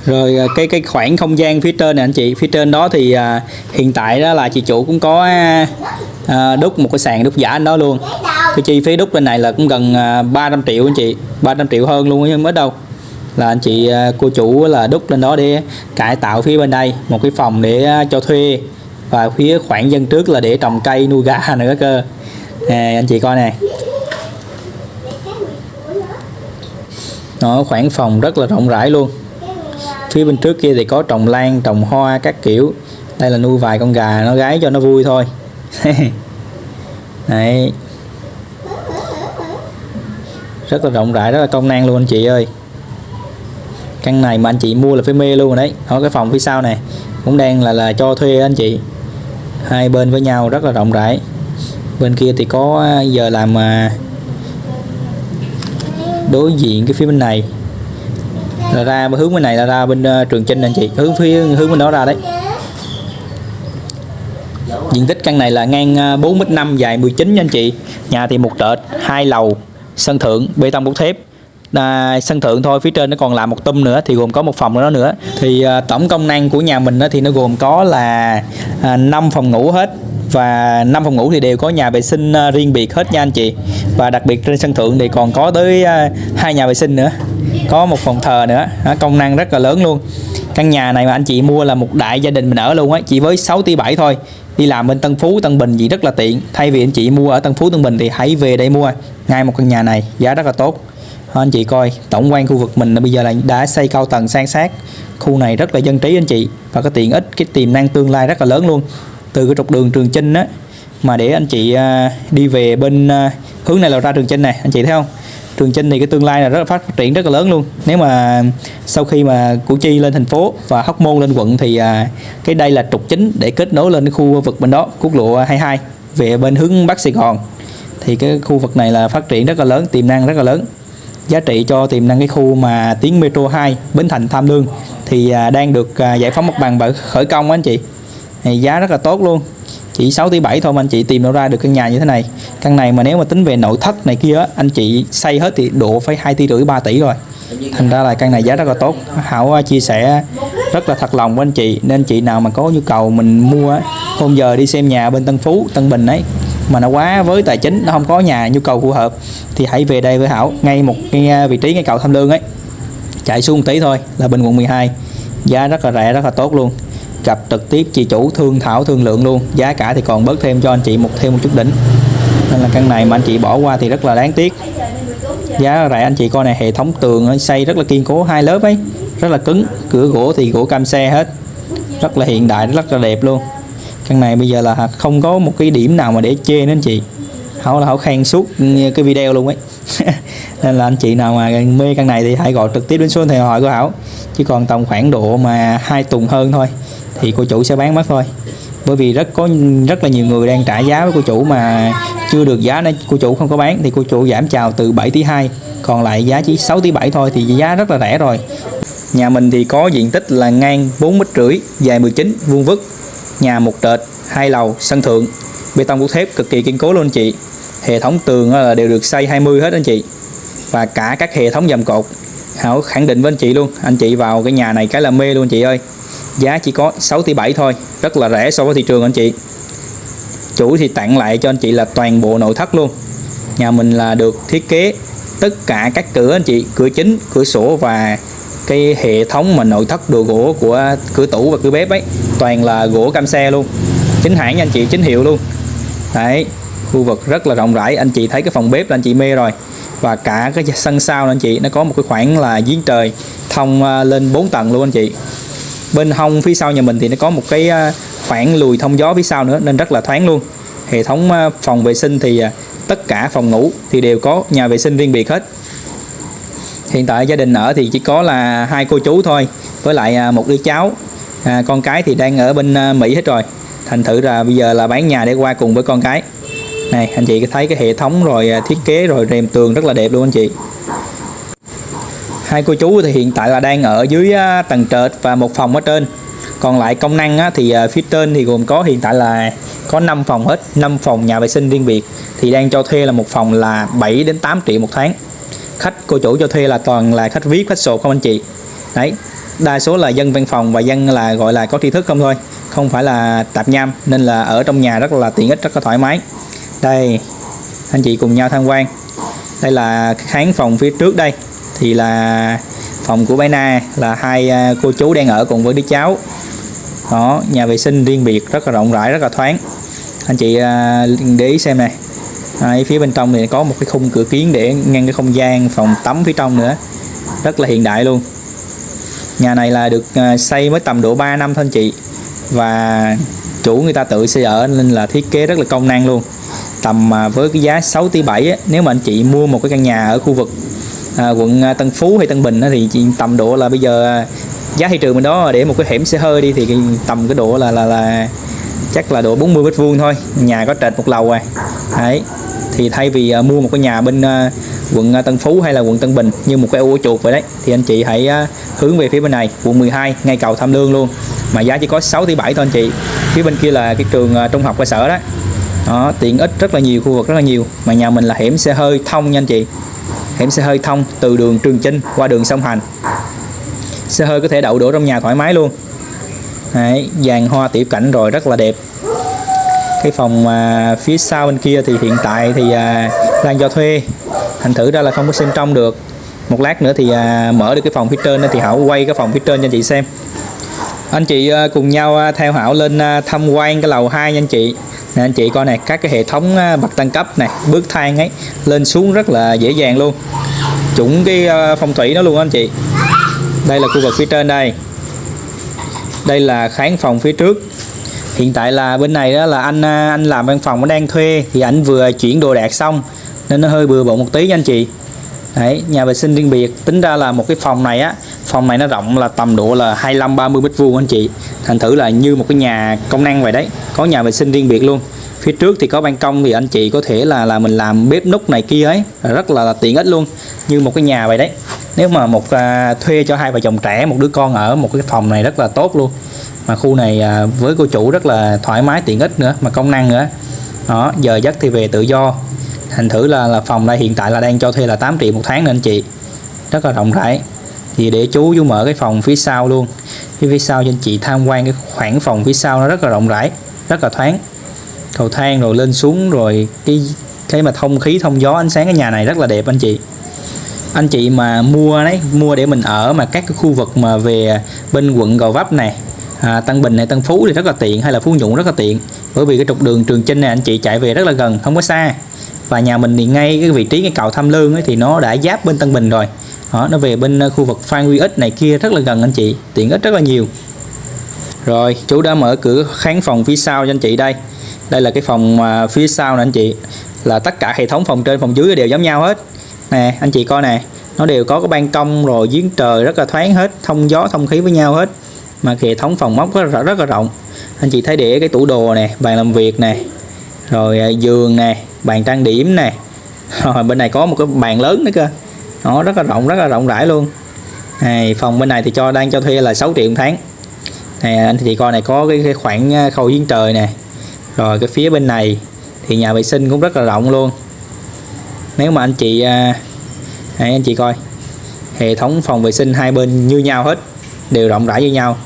rồi à, cái cái khoảng không gian phía trên này anh chị. Phía trên đó thì à, hiện tại đó là chị chủ cũng có à, à, đúc một cái sàn đúc giả anh đó luôn. Cái chi phí đúc bên này là cũng gần à, 300 triệu anh chị. 300 triệu hơn luôn nhưng mới đâu. Là anh chị à, cô chủ là đúc lên đó để cải tạo phía bên đây một cái phòng để à, cho thuê và phía khoảng dân trước là để trồng cây nuôi gà *laughs* nữa cơ. À, anh chị coi nè. Nó khoảng phòng rất là rộng rãi luôn phía bên trước kia thì có trồng lan, trồng hoa các kiểu. Đây là nuôi vài con gà, nó gái cho nó vui thôi. *laughs* Đấy. Rất là rộng rãi, rất là công năng luôn anh chị ơi. Căn này mà anh chị mua là phải mê luôn rồi đấy. Ở cái phòng phía sau này, cũng đang là là cho thuê anh chị. Hai bên với nhau rất là rộng rãi. Bên kia thì có à, giờ làm mà đối diện cái phía bên này là ra hướng bên này là ra bên uh, trường chinh anh chị. Hướng phía hướng bên đó ra đấy. Diện tích căn này là ngang ờ, bốn 4m5 dài 19 nha anh chị. Nhà thì một trệt hai lầu sân thượng bê tông cốt thép. À, sân thượng thôi phía trên nó còn làm một tum nữa thì gồm có một phòng nữa nữa. Thì à, tổng công năng của nhà mình đó thì nó gồm có là à, 5 phòng ngủ hết và năm phòng ngủ thì đều có nhà vệ sinh ờ, riêng biệt hết nha anh chị. Và đặc biệt trên sân thượng thì còn có tới ờ, hai nhà vệ sinh nữa. Có một phòng thờ nữa. Đó, công năng rất là lớn luôn. Căn nhà này mà anh chị mua là một đại gia đình mình ở luôn á. Chỉ với 6 tỷ 7 thôi. Đi làm bên Tân Phú Tân Bình gì rất là tiện. Thay vì anh chị mua ở Tân Phú Tân Bình thì hãy về đây mua. Ngay một căn nhà này giá rất là tốt. Đó, anh chị coi tổng quan khu vực mình là bây giờ là đã xây cao tầng sang sát. Khu này rất là dân trí anh chị. Và có tiện ích cái tiềm năng tương lai rất là lớn luôn từ cái trục đường Trường Chinh á, mà để anh chị à, đi về bên à, hướng này là ra Trường Chinh này, anh chị thấy không? Trường Chinh thì cái tương lai là rất là phát triển rất là lớn luôn. Nếu mà sau khi mà Củ Chi lên thành phố và Hóc Môn lên quận thì à, cái đây là trục chính để kết nối lên cái khu vực bên đó, quốc lộ 22 về bên hướng Bắc Sài Gòn. Thì cái khu vực này là phát triển rất là lớn, tiềm năng rất là lớn. Giá trị cho tiềm năng cái khu mà tuyến metro 2 Bến Thành Tham Lương thì đang được giải phóng mặt bằng và khởi công anh chị này giá rất là tốt luôn. Chỉ 6 tỷ 7 thôi mà anh chị tìm đâu ra được căn nhà như thế này. Căn này mà nếu mà tính về nội thất này kia á, anh chị xây hết thì độ phải 2 tỷ rưỡi 3 tỷ rồi. Thành ra là căn này giá rất là tốt. Hảo à, chia sẻ rất là thật lòng với anh chị. Nên chị nào mà có nhu cầu mình mua hôm giờ đi xem nhà bên Tân Phú Tân Bình ấy mà nó quá với tài chính nó không có nhà nhu cầu phù hợp thì hãy về đây với Hảo ngay một cái à, vị trí ngay cầu Tham Lương ấy. Chạy xuống một tí thôi là bên quận 12 giá rất là rẻ rất là tốt luôn gặp trực tiếp chị chủ thương thảo, thương lượng luôn. Giá cả thì còn bớt thêm cho anh chị một, thêm một chút đỉnh. Nên là căn này mà anh chị bỏ qua thì rất là đáng tiếc. Giá rẻ anh chị coi này hệ thống tường xây rất là kiên cố, hai lớp ấy, rất là cứng. Cửa gỗ thì gỗ cam xe hết. Rất là hiện đại, rất là đẹp luôn. Căn này bây giờ là không có một cái điểm nào mà để chê nên chị. Hảo là hảo khen suốt cái video luôn ấy. *laughs* Nên là anh chị nào mà mê căn này thì hãy gọi trực tiếp đến số điện thoại của hảo. Chỉ còn tầm khoảng độ mà hai tuần hơn thôi thì cô chủ sẽ bán mất thôi. Bởi vì rất có rất là nhiều người đang trả giá với cô chủ mà chưa được giá nên cô chủ không có bán, thì cô chủ giảm chào từ 7 tỷ 2 còn lại giá chỉ 6 tỷ 7 thôi, thì giá rất là rẻ rồi. Nhà mình thì có diện tích là ngang 4 mét rưỡi, dài 19 vuông vức, nhà một trệt, hai lầu, sân thượng, bê tông cốt thép cực kỳ kiên cố luôn anh chị. Hệ thống tường là đều được xây 20 hết anh chị. Và cả các hệ thống dầm cột. Hảo khẳng định với anh chị luôn, anh chị vào cái nhà này cái là mê luôn anh chị ơi giá chỉ có 6 tỷ 7 thôi, rất là rẻ so với thị trường anh chị. Chủ thì tặng lại cho anh chị là toàn bộ nội thất luôn. Nhà mình là được thiết kế tất cả các cửa anh chị, cửa chính, cửa sổ và cái hệ thống mà nội thất đồ gỗ của cửa tủ và cửa bếp ấy. Toàn là gỗ cam xe luôn, chính hãng nha anh chị, chính hiệu luôn. Đấy, khu vực rất là rộng rãi. Anh chị thấy cái phòng bếp là anh chị mê rồi. Và cả cái sân sau anh chị, nó có một cái khoảng là giếng trời thông ờ, lên 4 tầng luôn anh chị bên hông phía sau nhà mình thì nó có một cái à, khoảng lùi thông gió phía sau nữa nên rất là thoáng luôn. Hệ thống à, phòng vệ sinh thì à, tất cả phòng ngủ thì đều có nhà vệ sinh riêng biệt hết. Hiện tại gia đình ở thì chỉ có là hai cô chú thôi với lại một đứa cháu. À, con cái thì đang ở bên Mỹ hết rồi. Thành thử là bây giờ là bán nhà để qua cùng với con cái. Này anh chị thấy cái hệ thống rồi thiết kế rồi rèm tường rất là đẹp luôn anh chị hai cô chú thì hiện tại là đang ở dưới tầng trệt và một phòng ở trên. Còn lại công năng á, thì ờ, phía trên thì gồm có hiện tại là có 5 phòng hết 5 phòng nhà vệ sinh riêng biệt. Thì đang cho thuê là một phòng là 7 đến 8 triệu một tháng. Khách cô chủ cho thuê là toàn là khách viết khách sộp không anh chị? Đấy đa số là dân văn phòng và dân là gọi là có tri thức không thôi. Không phải là tạp nham nên là ở trong nhà rất là tiện ích rất là thoải mái. Đây anh chị cùng nhau tham quan. Đây là khán phòng phía trước đây thì là phòng của bé Na là hai à, cô chú đang ở cùng với đứa cháu. Đó nhà vệ sinh riêng biệt rất là rộng rãi rất là thoáng. Anh chị à, để ý xem này. À, Đấy, phía bên trong thì có một cái khung cửa kiến để ngăn cái không gian phòng tắm phía trong nữa. Rất là hiện đại luôn. Nhà này là được xây mới tầm độ 3 năm thôi anh chị. Và chủ người ta tự xây ở nên là thiết kế rất là công năng luôn. Tầm với cái giá 6 tỷ 7 nếu mà anh chị mua một cái căn nhà ở khu vực à, quận à, Tân Phú hay Tân Bình thì tầm độ là bây giờ à, giá thị trường bên đó để một cái hẻm xe hơi đi thì cái, tầm cái độ là là là chắc là độ 40 mét vuông thôi. Nhà có trệt một lầu à đấy. Thì thay vì uh, mua một cái nhà bên uh, quận Tân Phú hay là quận Tân Bình như một cái ô chuột vậy đấy thì anh chị hãy uh, hướng về phía bên này quận 12 ngay cầu Tham Lương luôn. Mà giá chỉ có 6 tỷ 7 thôi anh chị. Phía bên kia là cái trường uh, trung học cơ sở đó. Đó tiện ích rất là nhiều khu vực rất là nhiều. Mà nhà mình là hẻm xe hơi thông nha anh chị hẻm xe hơi thông từ đường Trường Chinh qua đường sông Hành. Xe hơi có thể đậu đổ trong nhà thoải mái luôn. Đấy, dàn hoa tiểu cảnh rồi rất là đẹp. Cái phòng à, phía sau bên kia thì hiện tại thì à, đang cho thuê. Thành thử ra là không có xem trong được. Một lát nữa thì à, mở được cái phòng phía trên thì Hảo quay cái phòng phía trên cho anh chị xem. Anh chị à, cùng nhau à, theo Hảo lên à, tham quan cái lầu 2 nha anh chị nè, anh chị coi này các cái hệ thống à, bậc tăng cấp này bước thang ấy, lên xuống rất là dễ dàng luôn. Chuẩn cái à, phong thủy nó luôn anh chị. Đây là khu vực phía trên đây. Đây là khán phòng phía trước. Hiện tại là bên này đó là anh à, anh làm văn phòng, nó đang thuê, thì anh vừa chuyển đồ đạc xong, nên nó hơi bừa bộn một tí nha anh chị. Đấy, nhà vệ sinh riêng biệt, tính ra là một cái phòng này á, phòng này nó rộng là tầm độ là 25 30 mét vuông anh chị. Thành thử là như một cái nhà công năng vậy đấy có nhà vệ sinh riêng biệt luôn. Phía trước thì có ban công thì anh chị có thể là là mình làm bếp núc này kia ấy. Rất là, là tiện ích luôn. Như một cái nhà vậy đấy. Nếu mà một à, thuê cho hai vợ chồng trẻ một đứa con ở một cái phòng này rất là tốt luôn. Mà khu này à, với cô chủ rất là thoải mái tiện ích nữa mà công năng nữa. Đó giờ giấc thì về tự do. Thành thử là là phòng đây hiện tại là đang cho thuê là 8 triệu một tháng nên anh chị. Rất là rộng rãi. Thì để chú chú mở cái phòng phía sau luôn. Phía phía sau cho anh chị tham quan cái khoảng phòng phía sau nó rất là rộng rãi rất là thoáng. Cầu thang rồi lên xuống rồi cái cái mà thông khí thông gió ánh sáng cái nhà này rất là đẹp anh chị. Anh chị mà mua đấy mua để mình ở mà các cái khu vực mà về bên quận Gò Vấp này à, Tân Bình này Tân Phú thì rất là tiện hay là Phú Nhuận rất là tiện. Bởi vì cái trục đường Trường Chinh này anh chị chạy về rất là gần không có xa. Và nhà mình thì ngay cái vị trí cái cầu Tham Lương ấy, thì nó đã giáp bên Tân Bình rồi. Đó, nó về bên khu vực Phan Huy Ích này kia rất là gần anh chị tiện ích rất là nhiều rồi chú đã mở cửa khán phòng phía sau cho anh chị đây. Đây là cái phòng phía sau nè anh chị. Là tất cả hệ thống phòng trên phòng dưới đều giống nhau hết. Nè anh chị coi nè. Nó đều có cái ban công rồi giếng trời rất là thoáng hết thông gió thông khí với nhau hết. Mà hệ thống phòng móc rất là, rất là rộng. Anh chị thấy để cái tủ đồ nè bàn làm việc nè rồi à, giường nè bàn trang điểm nè. *laughs* Rồi bên này có một cái bàn lớn nữa cơ. Nó rất là rộng rất là rộng rãi luôn. Này phòng bên này thì cho đang cho thuê là 6 triệu một tháng này anh chị coi này có cái, cái khoảng ờ, khâu giếng trời nè. Rồi cái phía bên này thì nhà vệ sinh cũng rất là rộng luôn. Nếu mà anh chị à, anh chị coi. Hệ thống phòng vệ sinh hai bên như nhau hết đều rộng rãi như nhau.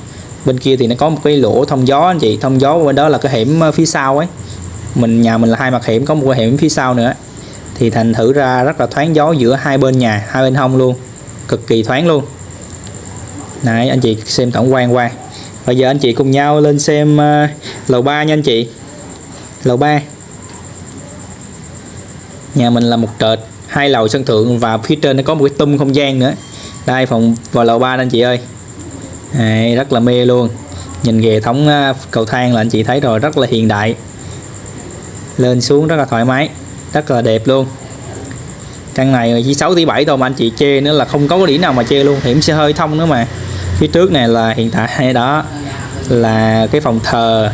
Bên kia thì nó có một cái lỗ thông gió anh chị. Thông gió bên đó là cái hẻm ờ, phía sau ấy. Mình nhà mình là hai mặt hẻm có một cái hẻm phía sau nữa. Thì thành thử ra rất là thoáng gió giữa hai bên nhà hai bên hông luôn. Cực kỳ thoáng luôn. Này anh chị xem tổng quan qua bây giờ anh chị cùng nhau lên xem uh, lầu 3 nha anh chị. Lầu 3 nhà mình là một trệt hai lầu sân thượng và phía trên nó có một cái tum không gian nữa. Đây phòng vào lầu 3 anh chị ơi. Đấy, rất là mê luôn. Nhìn hệ thống à, cầu thang là anh chị thấy rồi rất là hiện đại. Lên xuống rất là thoải mái rất là đẹp luôn. Căn này chỉ 6 tỷ 7 thôi mà anh chị chê nữa là không có cái điểm nào mà chê luôn hiểm xe hơi thông nữa mà phía trước này là hiện tại đó là cái phòng thờ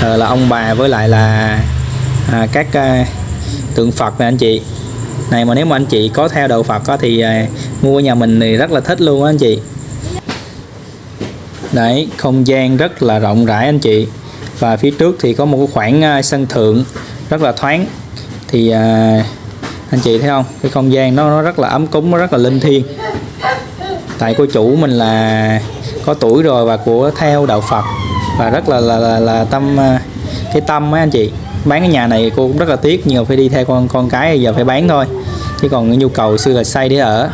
thờ là ông bà với lại là à, các à, tượng Phật này anh chị. Này mà nếu mà anh chị có theo đạo Phật có thì à, mua nhà mình thì rất là thích luôn á anh chị. Đấy không gian rất là rộng rãi anh chị. Và phía trước thì có một cái khoảng à, sân thượng rất là thoáng. Thì à, anh chị thấy không? Cái không gian nó, nó rất là ấm cúng nó rất là linh thiêng tại cô chủ mình là có tuổi rồi và của theo đạo Phật. Và rất là là là, là tâm à, cái tâm á anh chị. Bán cái nhà này cô cũng rất là tiếc nhưng mà phải đi theo con con cái giờ phải bán thôi. Chứ còn nhu cầu xưa là xây để ở.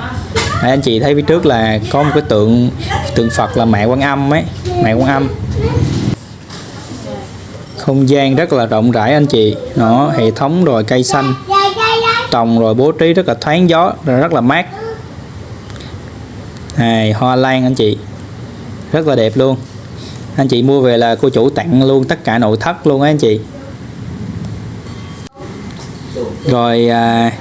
Đấy, anh chị thấy phía trước là có một cái tượng tượng Phật là mẹ Quan Âm ấy mẹ Quan Âm. Không gian rất là rộng rãi anh chị. Nó hệ thống rồi cây xanh trồng rồi bố trí rất là thoáng gió rất là mát này hoa lan anh chị. Rất là đẹp luôn. Anh chị mua về là cô chủ tặng luôn tất cả nội thất luôn á anh chị. Rồi à,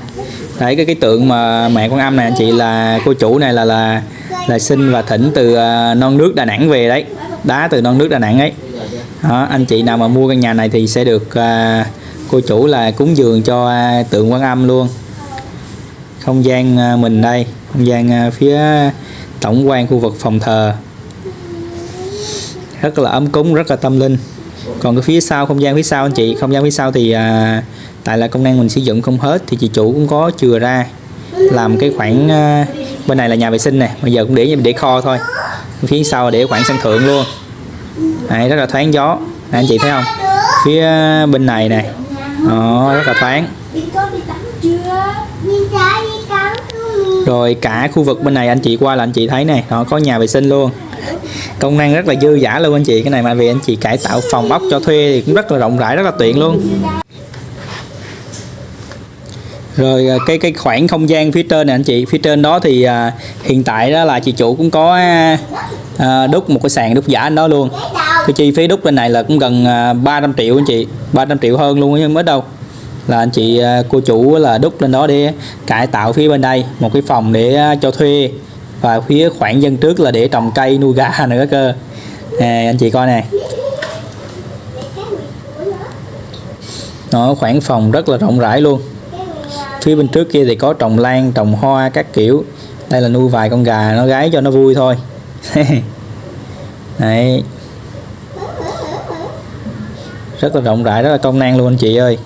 đấy cái cái tượng mà mẹ con âm này anh chị là cô chủ này là là là sinh và thỉnh từ à, non nước Đà Nẵng về đấy. Đá từ non nước Đà Nẵng ấy. Đó, anh chị nào mà mua căn nhà này thì sẽ được à, cô chủ là cúng dường cho à, tượng quan âm luôn. Không gian à, mình đây không gian à, phía tổng quan khu vực phòng thờ. Rất là ấm cúng rất là tâm linh. Còn cái phía sau không gian phía sau anh chị không gian phía sau thì à, tại là công năng mình sử dụng không hết thì chị chủ cũng có chừa ra làm cái khoảng à, bên này là nhà vệ sinh này bây giờ cũng để để kho thôi. Phía sau để khoảng sân thượng luôn. Này rất là thoáng gió. Này, anh chị thấy không? Phía bên này này đó, rất là thoáng rồi cả khu vực bên này anh chị qua là anh chị thấy này họ có nhà vệ sinh luôn. Công năng rất là dư dả luôn anh chị cái này mà vì anh chị cải tạo phòng ốc cho thuê thì cũng rất là rộng rãi rất là tiện luôn. Rồi à, cái cái khoảng không gian phía trên này anh chị phía trên đó thì à, hiện tại đó là chị chủ cũng có à, đúc một cái sàn đúc giả anh đó luôn. Cái chi phí đúc bên này là cũng gần à, 300 triệu anh chị 300 triệu hơn luôn chứ mới đâu là anh chị à, cô chủ là đúc lên đó để cải tạo phía bên đây một cái phòng để à, cho thuê. Và phía khoảng dân trước là để trồng cây nuôi gà *laughs* nữa cơ. À, anh chị coi nè. Nó khoảng phòng rất là rộng rãi luôn. Phía bên trước kia thì có trồng lan trồng hoa các kiểu. Đây là nuôi vài con gà nó gái cho nó vui thôi. *laughs* Đấy. Rất là rộng rãi rất là công năng luôn anh chị ơi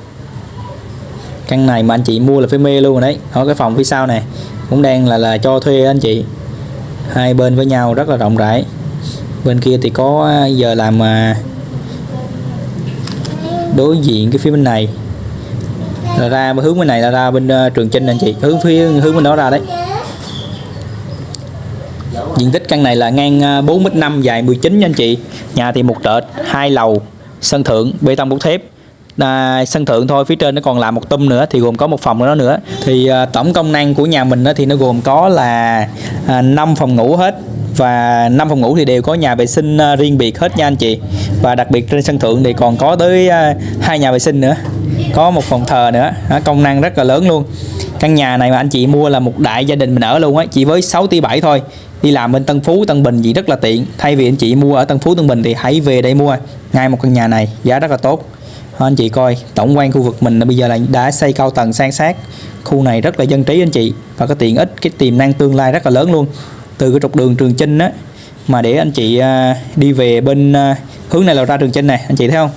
căn này mà anh chị mua là phải mê luôn rồi đấy. Ở cái phòng phía sau này cũng đang là là cho thuê anh chị. Hai bên với nhau rất là rộng rãi. Bên kia thì có à, giờ làm mà đối diện cái phía bên này. Là ra hướng bên này là ra bên à, trường trinh anh chị. Hướng phía, hướng bên đó ra đấy. Diện tích căn này là ngang à, 4m5 dài 19 nha anh chị. Nhà thì một trệt, hai lầu, sân thượng, bê tông cốt thép à, sân thượng thôi phía trên nó còn làm một tum nữa thì gồm có một phòng nữa nữa. Thì à, tổng công năng của nhà mình đó thì nó gồm có là à, 5 phòng ngủ hết. Và năm phòng ngủ thì đều có nhà vệ sinh à, riêng biệt hết nha anh chị. Và đặc biệt trên sân thượng thì còn có tới à, hai nhà vệ sinh nữa. Có một phòng thờ nữa. Đó, công năng rất là lớn luôn. Căn nhà này mà anh chị mua là một đại gia đình mình ở luôn á chỉ với 6 tỷ 7 thôi. Đi làm bên Tân Phú Tân Bình gì rất là tiện. Thay vì anh chị mua ở Tân Phú Tân Bình thì hãy về đây mua. Ngay một căn nhà này giá rất là tốt. Anh chị coi, tổng quan khu vực mình là bây giờ là đã xây cao tầng san sát. Khu này rất là dân trí anh chị, và có tiện ích, cái tiềm năng tương lai rất là lớn luôn. Từ cái trục đường Trường Chinh á, mà để anh chị à, đi về bên à, hướng này là ra Trường Chinh này anh chị thấy không?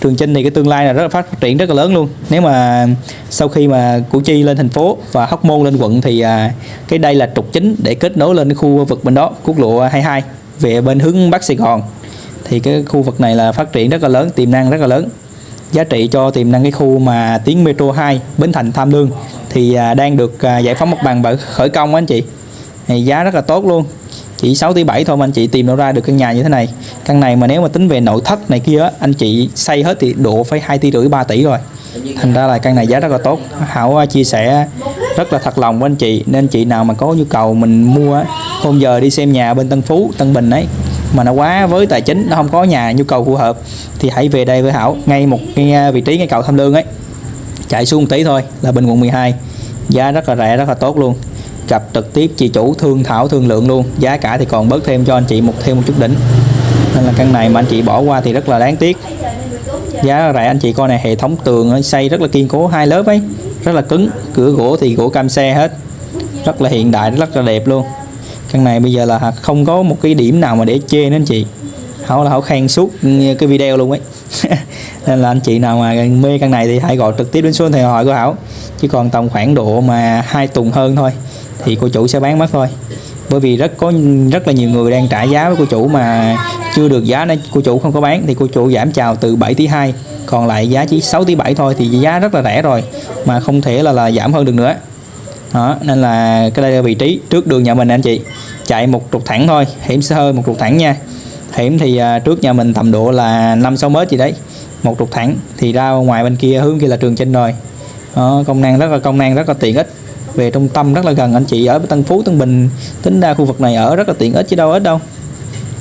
Trường Chinh thì cái tương lai là rất là phát triển rất là lớn luôn. Nếu mà sau khi mà Củ Chi lên thành phố và Hóc Môn lên quận thì à, cái đây là trục chính để kết nối lên cái khu vực bên đó, quốc lộ 22 về bên hướng Bắc Sài Gòn. Thì cái khu vực này là phát triển rất là lớn, tiềm năng rất là lớn giá trị cho tiềm năng cái khu mà tuyến metro 2 Bến Thành Tham Lương thì à, đang được à, giải phóng mặt bằng và khởi công á anh chị. Thì giá rất là tốt luôn. Chỉ 6 tỷ 7 thôi mà anh chị tìm đâu ra được căn nhà như thế này. Căn này mà nếu mà tính về nội thất này kia á, anh chị xây hết thì độ phải 2 tỷ rưỡi 3 tỷ rồi. Thành ra là căn này giá rất là tốt. Hảo à, chia sẻ rất là thật lòng với anh chị. Nên anh chị nào mà có nhu cầu mình mua hôm giờ đi xem nhà bên Tân Phú Tân Bình ấy mà nó quá với tài chính, nó không có nhà, nhu cầu phù hợp, thì hãy về đây với Hảo, ngay một cái à, vị trí ngay cầu Tham Lương ấy. Chạy xuống một tí thôi là bên quận 12 giá rất là rẻ, rất là tốt luôn. Gặp trực tiếp chị chủ thương thảo thương lượng luôn. Giá cả thì còn bớt thêm cho anh chị một, thêm một chút đỉnh. Nên là căn này mà anh chị bỏ qua thì rất là đáng tiếc. Giá rẻ, anh chị coi này, hệ thống tường xây rất là kiên cố, hai lớp ấy, rất là cứng. Cửa gỗ thì gỗ cam xe hết. Rất là hiện đại, rất là đẹp luôn căn này bây giờ là không có một cái điểm nào mà để chê nữa anh chị. Hảo là hảo khen suốt cái video luôn ấy. *laughs* Nên là anh chị nào mà mê căn này thì hãy gọi trực tiếp đến số điện thoại hỏi của hảo. Chứ còn tầm khoảng độ mà hai tuần hơn thôi, thì cô chủ sẽ bán mất thôi. Bởi vì rất có rất là nhiều người đang trả giá với cô chủ mà chưa được giá nên cô chủ không có bán. Thì cô chủ giảm chào từ 7 tỷ 2 còn lại giá chỉ 6 tỷ 7 thôi, thì giá rất là rẻ rồi, mà không thể là là giảm hơn được nữa. Đó, nên là cái đây là vị trí trước đường nhà mình anh chị chạy một trục thẳng thôi hiểm sẽ hơi một trục thẳng nha. Hiểm thì à, trước nhà mình tầm độ là 5 6 mét gì đấy một trục thẳng. Thì ra ngoài bên kia hướng kia là trường chinh rồi. Đó, công năng rất là công năng rất là tiện ích. Về trung tâm rất là gần anh chị ở Tân Phú Tân Bình tính ra khu vực này ở rất là tiện ích chứ đâu ít đâu.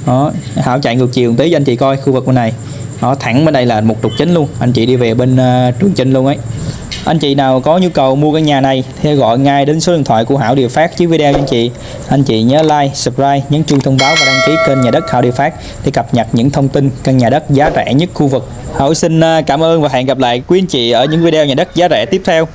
Đó Hảo chạy ngược chiều một tí cho anh chị coi khu vực bên này. Nó thẳng bên đây là một trục chính luôn anh chị đi về bên uh, trường chinh luôn ấy anh chị nào có nhu cầu mua căn nhà này thì gọi ngay đến số điện thoại của Hảo Điều Phát dưới video cho anh chị. Anh chị nhớ like, subscribe, nhấn chuông thông báo và đăng ký kênh nhà đất Hảo Điều Phát để cập nhật những thông tin căn nhà đất giá rẻ nhất khu vực. Hảo xin à, cảm ơn và hẹn gặp lại quý anh chị ở những video nhà đất giá rẻ tiếp theo.